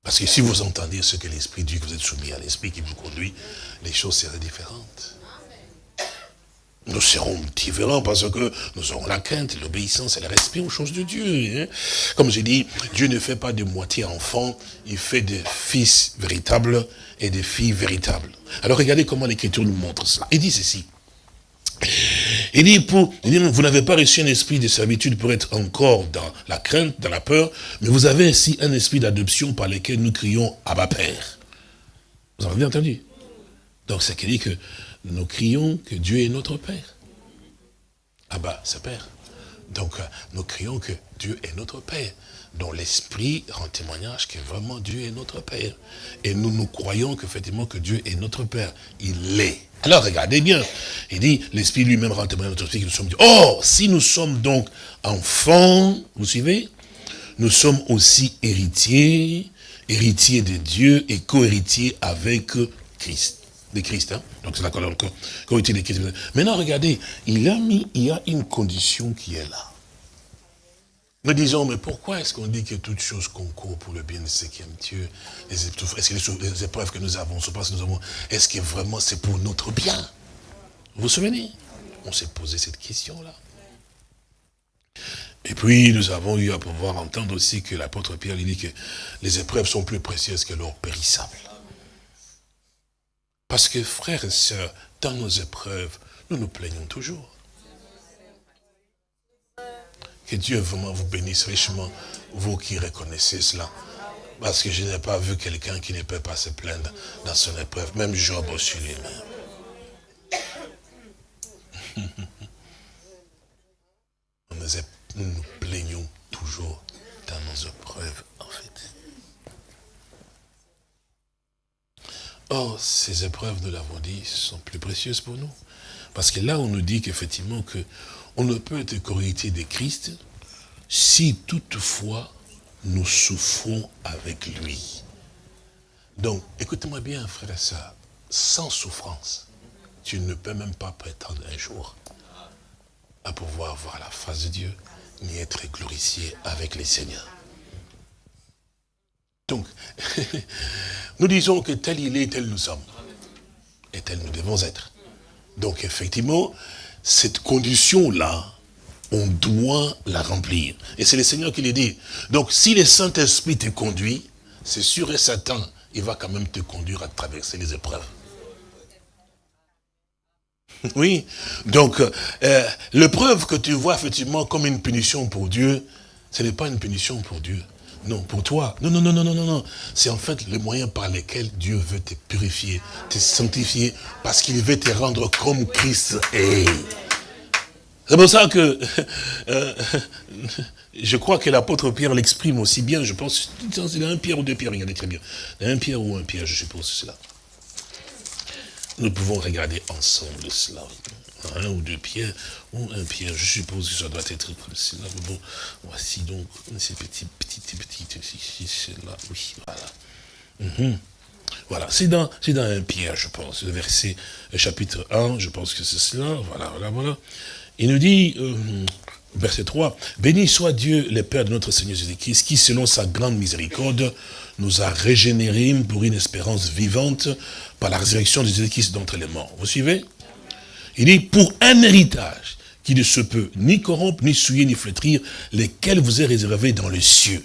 Parce que si vous entendez ce que l'Esprit dit, que vous êtes soumis à l'Esprit qui vous conduit, les choses seraient différentes. Nous serons différents parce que nous aurons la crainte, l'obéissance et le respect aux choses de Dieu. Hein. Comme je dis, Dieu ne fait pas de moitié enfant, il fait des fils véritables et des filles véritables. Alors regardez comment l'Écriture nous montre cela. Il dit ceci. Il dit, vous n'avez pas reçu un esprit de servitude pour être encore dans la crainte, dans la peur, mais vous avez ainsi un esprit d'adoption par lequel nous crions « Abba Père ». Vous avez bien entendu? Donc, c'est qui dit que nous crions que Dieu est notre Père. Abba, c'est Père. Donc, euh, nous crions que Dieu est notre Père dont l'Esprit rend témoignage que vraiment Dieu est notre Père. Et nous nous croyons qu'effectivement que Dieu est notre Père. Il l'est. Alors regardez bien, il dit, l'Esprit lui-même rend témoignage à notre Esprit que nous sommes Dieu. Or, si nous sommes donc enfants, vous suivez Nous sommes aussi héritiers, héritiers de Dieu et co-héritiers avec Christ. De Christ, hein? Donc c'est la co-héritier de Christ. Maintenant, regardez, il a mis, il y a une condition qui est là. Nous disons, mais pourquoi est-ce qu'on dit que toutes choses concourent pour le bien de ceux qui aiment Dieu Est-ce que les, épreuves que nous avons, que nous avons, est-ce que vraiment c'est pour notre bien? Vous vous souvenez? On s'est posé cette question-là. Et puis, nous avons eu à pouvoir entendre aussi que l'apôtre Pierre dit que les épreuves sont plus précieuses que l'or périssable. Parce que, frères et sœurs, dans nos épreuves, nous nous plaignons toujours. Que Dieu vraiment vous bénisse richement, vous qui reconnaissez cela. Parce que je n'ai pas vu quelqu'un qui ne peut pas se plaindre dans son épreuve, même Job aussi lui-même. Nous nous plaignons toujours dans nos épreuves, en fait. Or, ces épreuves, nous l'avons dit, sont plus précieuses pour nous. Parce que là, on nous dit qu'effectivement, que on ne peut être correcté de Christ si toutefois nous souffrons avec lui. Donc, écoutez-moi bien, frère soeur, sans souffrance, tu ne peux même pas prétendre un jour à pouvoir voir la face de Dieu, ni être glorifié avec les seigneurs. Donc, nous disons que tel il est, tel nous sommes. Et tel nous devons être. Donc, effectivement, cette condition-là, on doit la remplir. Et c'est le Seigneur qui le dit. Donc, si le Saint-Esprit te conduit, c'est sûr et certain, il va quand même te conduire à traverser les épreuves. Oui, donc euh, l'épreuve que tu vois effectivement comme une punition pour Dieu, ce n'est pas une punition pour Dieu. Non, pour toi. Non, non, non, non, non, non. C'est en fait le moyen par lequel Dieu veut te purifier, te sanctifier, parce qu'il veut te rendre comme Christ est. C'est pour ça que euh, je crois que l'apôtre Pierre l'exprime aussi bien, je pense, c'est un Pierre ou deux Pierres, regardez très bien. Un Pierre ou un Pierre, je suppose cela. Nous pouvons regarder ensemble cela un ou deux pierres, un pierre. Je suppose que ça doit être comme cela. bon, voici donc ces petites, petites, petites, là, oui, voilà. Mhm. Voilà, c'est dans, dans un pierre, je pense, le verset, chapitre 1, je pense que c'est cela, voilà, voilà, voilà. Il nous dit, euh, verset 3, « Béni soit Dieu, le Père de notre Seigneur Jésus-Christ, qui, selon sa grande miséricorde, nous a régénérés pour une espérance vivante par la résurrection de Jésus-Christ d'entre les morts. » Vous suivez? Il dit, pour un héritage qui ne se peut ni corrompre, ni souiller, ni flétrir, lesquels vous est réservé dans les cieux.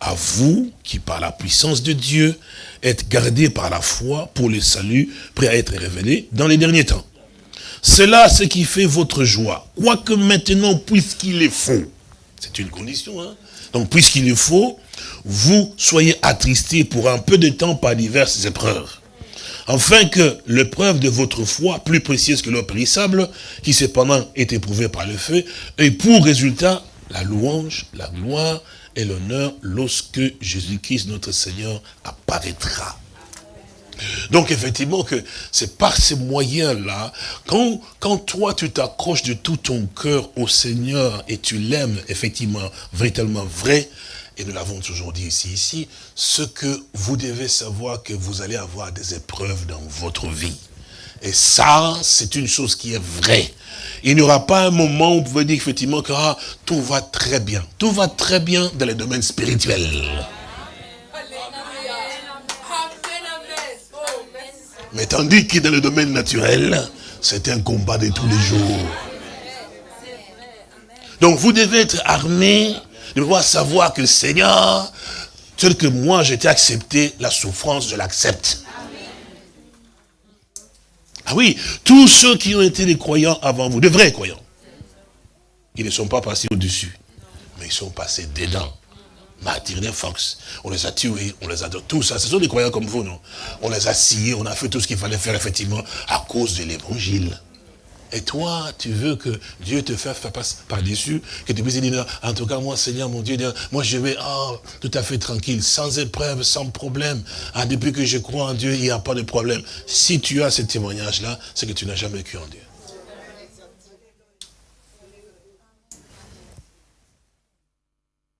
À vous, qui par la puissance de Dieu, êtes gardés par la foi pour le salut, prêt à être révélé dans les derniers temps. C'est là ce qui fait votre joie. Quoique maintenant, puisqu'il est faux, c'est une condition, hein donc puisqu'il est faux, vous soyez attristés pour un peu de temps par diverses épreuves afin que l'épreuve de votre foi, plus précieuse que l'eau périssable, qui cependant est éprouvée par le feu, ait pour résultat la louange, la gloire et l'honneur lorsque Jésus-Christ, notre Seigneur, apparaîtra. Donc effectivement que c'est par ces moyens-là, quand, quand toi tu t'accroches de tout ton cœur au Seigneur et tu l'aimes effectivement, véritablement vrai, et nous l'avons toujours dit ici, ici, ce que vous devez savoir que vous allez avoir des épreuves dans votre vie. Et ça, c'est une chose qui est vraie. Il n'y aura pas un moment où vous pouvez dire effectivement que ah, tout va très bien. Tout va très bien dans le domaine spirituel. Mais tandis que dans le domaine naturel, c'est un combat de tous les jours. Donc vous devez être armé de pouvoir savoir que Seigneur, tel que moi j'étais accepté, la souffrance, je l'accepte. Ah oui, tous ceux qui ont été des croyants avant vous, de vrais croyants, ils ne sont pas passés au-dessus, mais ils sont passés dedans. Martyr Fox, on les a tués, on les a tout ça. Ce sont des croyants comme vous, non? On les a sciés, on a fait tout ce qu'il fallait faire, effectivement, à cause de l'évangile. Et toi, tu veux que Dieu te fasse par-dessus, que tu puisses dire, en tout cas, moi, Seigneur, mon Dieu, moi, je vais oh, tout à fait tranquille, sans épreuve, sans problème. Ah, depuis que je crois en Dieu, il n'y a pas de problème. Si tu as ce témoignage-là, c'est que tu n'as jamais cru en Dieu.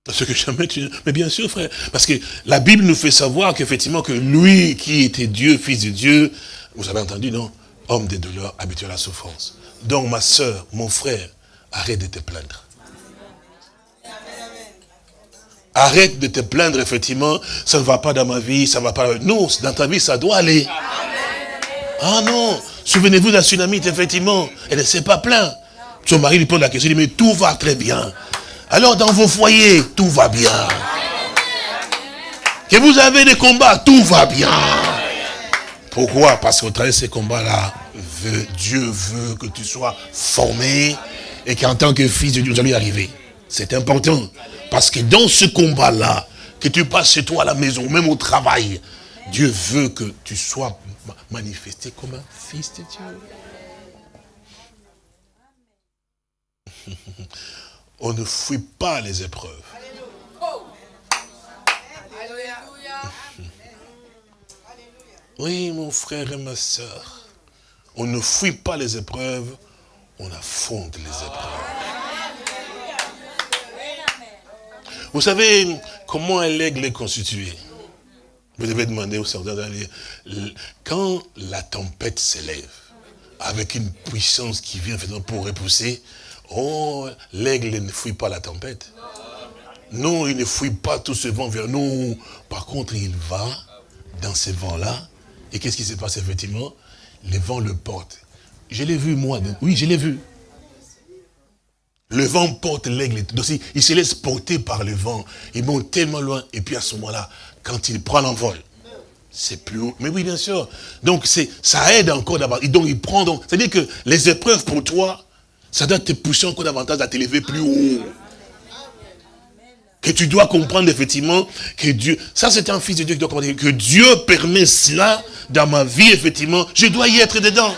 Parce que jamais tu... Mais bien sûr, frère, parce que la Bible nous fait savoir qu'effectivement, que lui qui était Dieu, fils de Dieu, vous avez entendu, non? Homme des douleurs, habitué à la souffrance. Donc, ma soeur, mon frère, arrête de te plaindre. Arrête de te plaindre, effectivement, ça ne va pas dans ma vie, ça ne va pas... Non, dans ta vie, ça doit aller. Ah non, souvenez-vous d'un tsunami, effectivement, elle ne s'est pas plaint. Son mari lui pose la question, il dit, mais tout va très bien. Alors dans vos foyers, tout va bien. Que vous avez des combats, tout va bien. Pourquoi? Parce qu'au travers de ces combats-là, Dieu veut que tu sois formé et qu'en tant que fils de Dieu, vous allez y arriver. C'est important. Parce que dans ce combat-là, que tu passes chez toi à la maison, même au travail, Dieu veut que tu sois manifesté comme un fils de Dieu. On ne fuit pas les épreuves. Oui, mon frère et ma soeur. On ne fuit pas les épreuves, on affronte les épreuves. Vous savez comment un aigle est constitué? Vous devez demander au Seigneur d'aller. Quand la tempête s'élève, avec une puissance qui vient pour repousser, Oh, l'aigle ne fuit pas la tempête. Non, il ne fuit pas tout ce vent vers nous. Par contre, il va dans ce vent-là. Et qu'est-ce qui se passe effectivement? Le vent le porte. Je l'ai vu, moi. Oui, je l'ai vu. Le vent porte l'aigle. Il se laisse porter par le vent. Il monte tellement loin. Et puis à ce moment-là, quand il prend l'envol, c'est plus haut. Mais oui, bien sûr. Donc, ça aide encore d'abord. Donc, il prend donc. C'est-à-dire que les épreuves pour toi, ça doit te pousser encore davantage à t'élever plus haut. Que tu dois comprendre effectivement que Dieu, ça c'est un fils de Dieu qui doit comprendre que Dieu permet cela dans ma vie, effectivement, je dois y être dedans.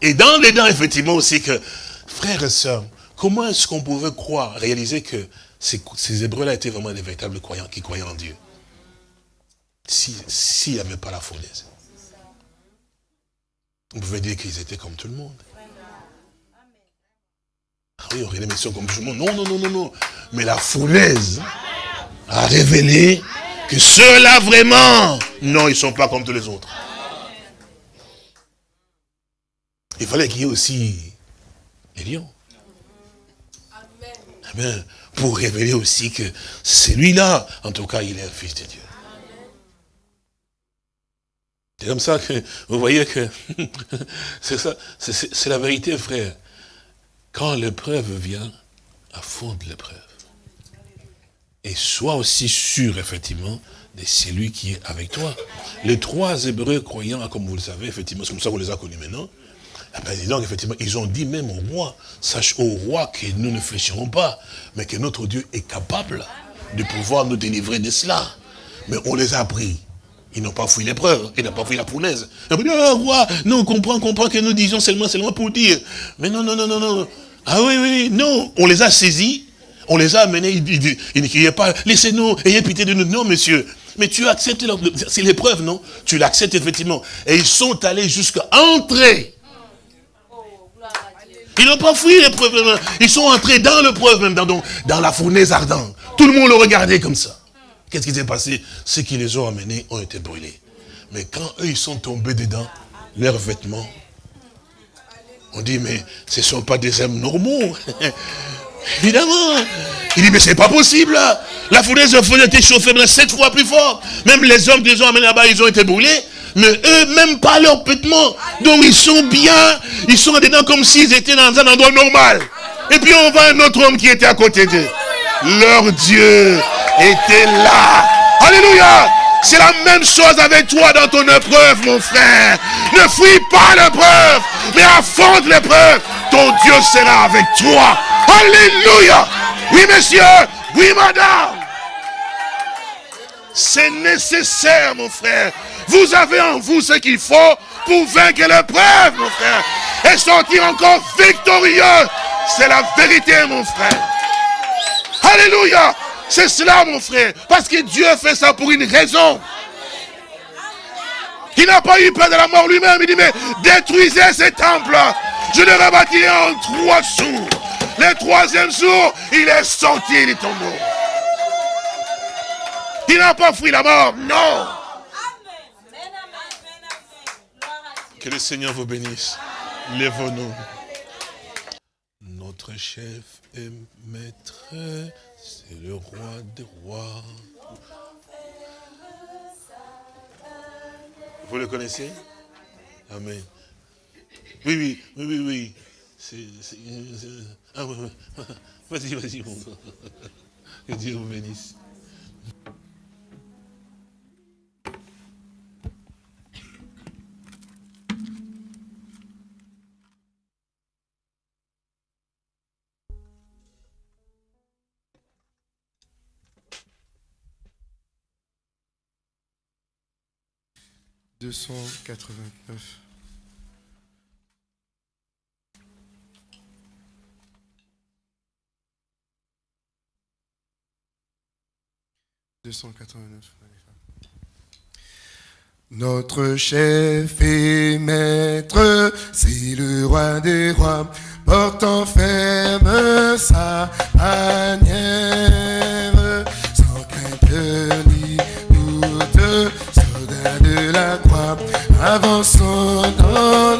Et dans les dents, effectivement, aussi que, frères et sœurs, comment est-ce qu'on pouvait croire, réaliser que ces, ces Hébreux-là étaient vraiment des véritables croyants qui croyaient en Dieu? S'il n'y avait pas la fournaise. On pouvait dire qu'ils étaient comme tout le monde. Ah oui, aurait des comme tout le monde. Non, non, non, non, non. Mais la fournaise a révélé que ceux-là vraiment, non, ils ne sont pas comme tous les autres. Il fallait qu'il y ait aussi les lions. Amen. Pour révéler aussi que celui-là, en tout cas, il est un fils de Dieu. C'est comme ça que vous voyez que c'est ça, c'est la vérité, frère. Quand l'épreuve vient, affronte l'épreuve. Et sois aussi sûr, effectivement, de celui qui est avec toi. Les trois Hébreux croyants, comme vous le savez, effectivement, c'est comme ça qu'on les a connus maintenant. Eh ben, effectivement, ils ont dit même au roi, sache au roi que nous ne fléchirons pas, mais que notre Dieu est capable de pouvoir nous délivrer de cela. Mais on les a pris. Ils n'ont pas fui l'épreuve, ils n'ont pas fui la punaise. Ils ont dit, oh, roi, non, on comprend, on comprend que nous disons seulement, seulement pour dire. Mais non, non, non, non, non. Ah oui, oui, non, on les a saisis, on les a amenés, il ne criaient pas, laissez-nous, ayez pitié de nous. Non, monsieur, mais tu acceptes, c'est l'épreuve, non? Tu l'acceptes effectivement. Et ils sont allés jusqu'à entrer. Ils n'ont pas fui l'épreuve, ils sont entrés dans l'épreuve même, dans, dans la fournaise ardente. Tout le monde le regardait comme ça. Qu'est-ce qui s'est passé? Ceux qui les ont amenés ont été brûlés. Mais quand eux, ils sont tombés dedans, leurs vêtements on dit, mais ce ne sont pas des hommes normaux. Évidemment. Il dit, mais c'est pas possible. La fournaise a été chauffée sept fois plus fort. Même les hommes qu'ils ont amenés là-bas, ils ont été brûlés. Mais eux, même pas leurs vêtements. Donc ils sont bien. Ils sont dedans comme s'ils étaient dans un endroit normal. Et puis on voit un autre homme qui était à côté d'eux. Leur Dieu était là. Alléluia. C'est la même chose avec toi dans ton épreuve, mon frère. Ne fuis pas l'épreuve, mais affronte l'épreuve. Ton Dieu sera avec toi. Alléluia. Oui, monsieur. Oui, madame. C'est nécessaire, mon frère. Vous avez en vous ce qu'il faut pour vaincre l'épreuve, mon frère. Et sortir encore victorieux. C'est la vérité, mon frère. Alléluia. C'est cela, mon frère. Parce que Dieu fait ça pour une raison. Il n'a pas eu peur de la mort lui-même. Il dit, mais détruisez ces temples. Je le rebâtirai en trois jours. Le troisième jour, il est sorti du tombeau. Il n'a pas fui la mort, non. Que le Seigneur vous bénisse. Lève-nous. Notre chef et maître, le roi des rois. Vous le connaissez? Amen. Oui, oui, oui, oui, oui. Ah, vas-y, vas-y, mon Que Dieu vous bénisse. 289. Notre chef et maître, c'est le roi des rois, portant ferme sa manière, sans crainte ni doute, de la croix, avançons dans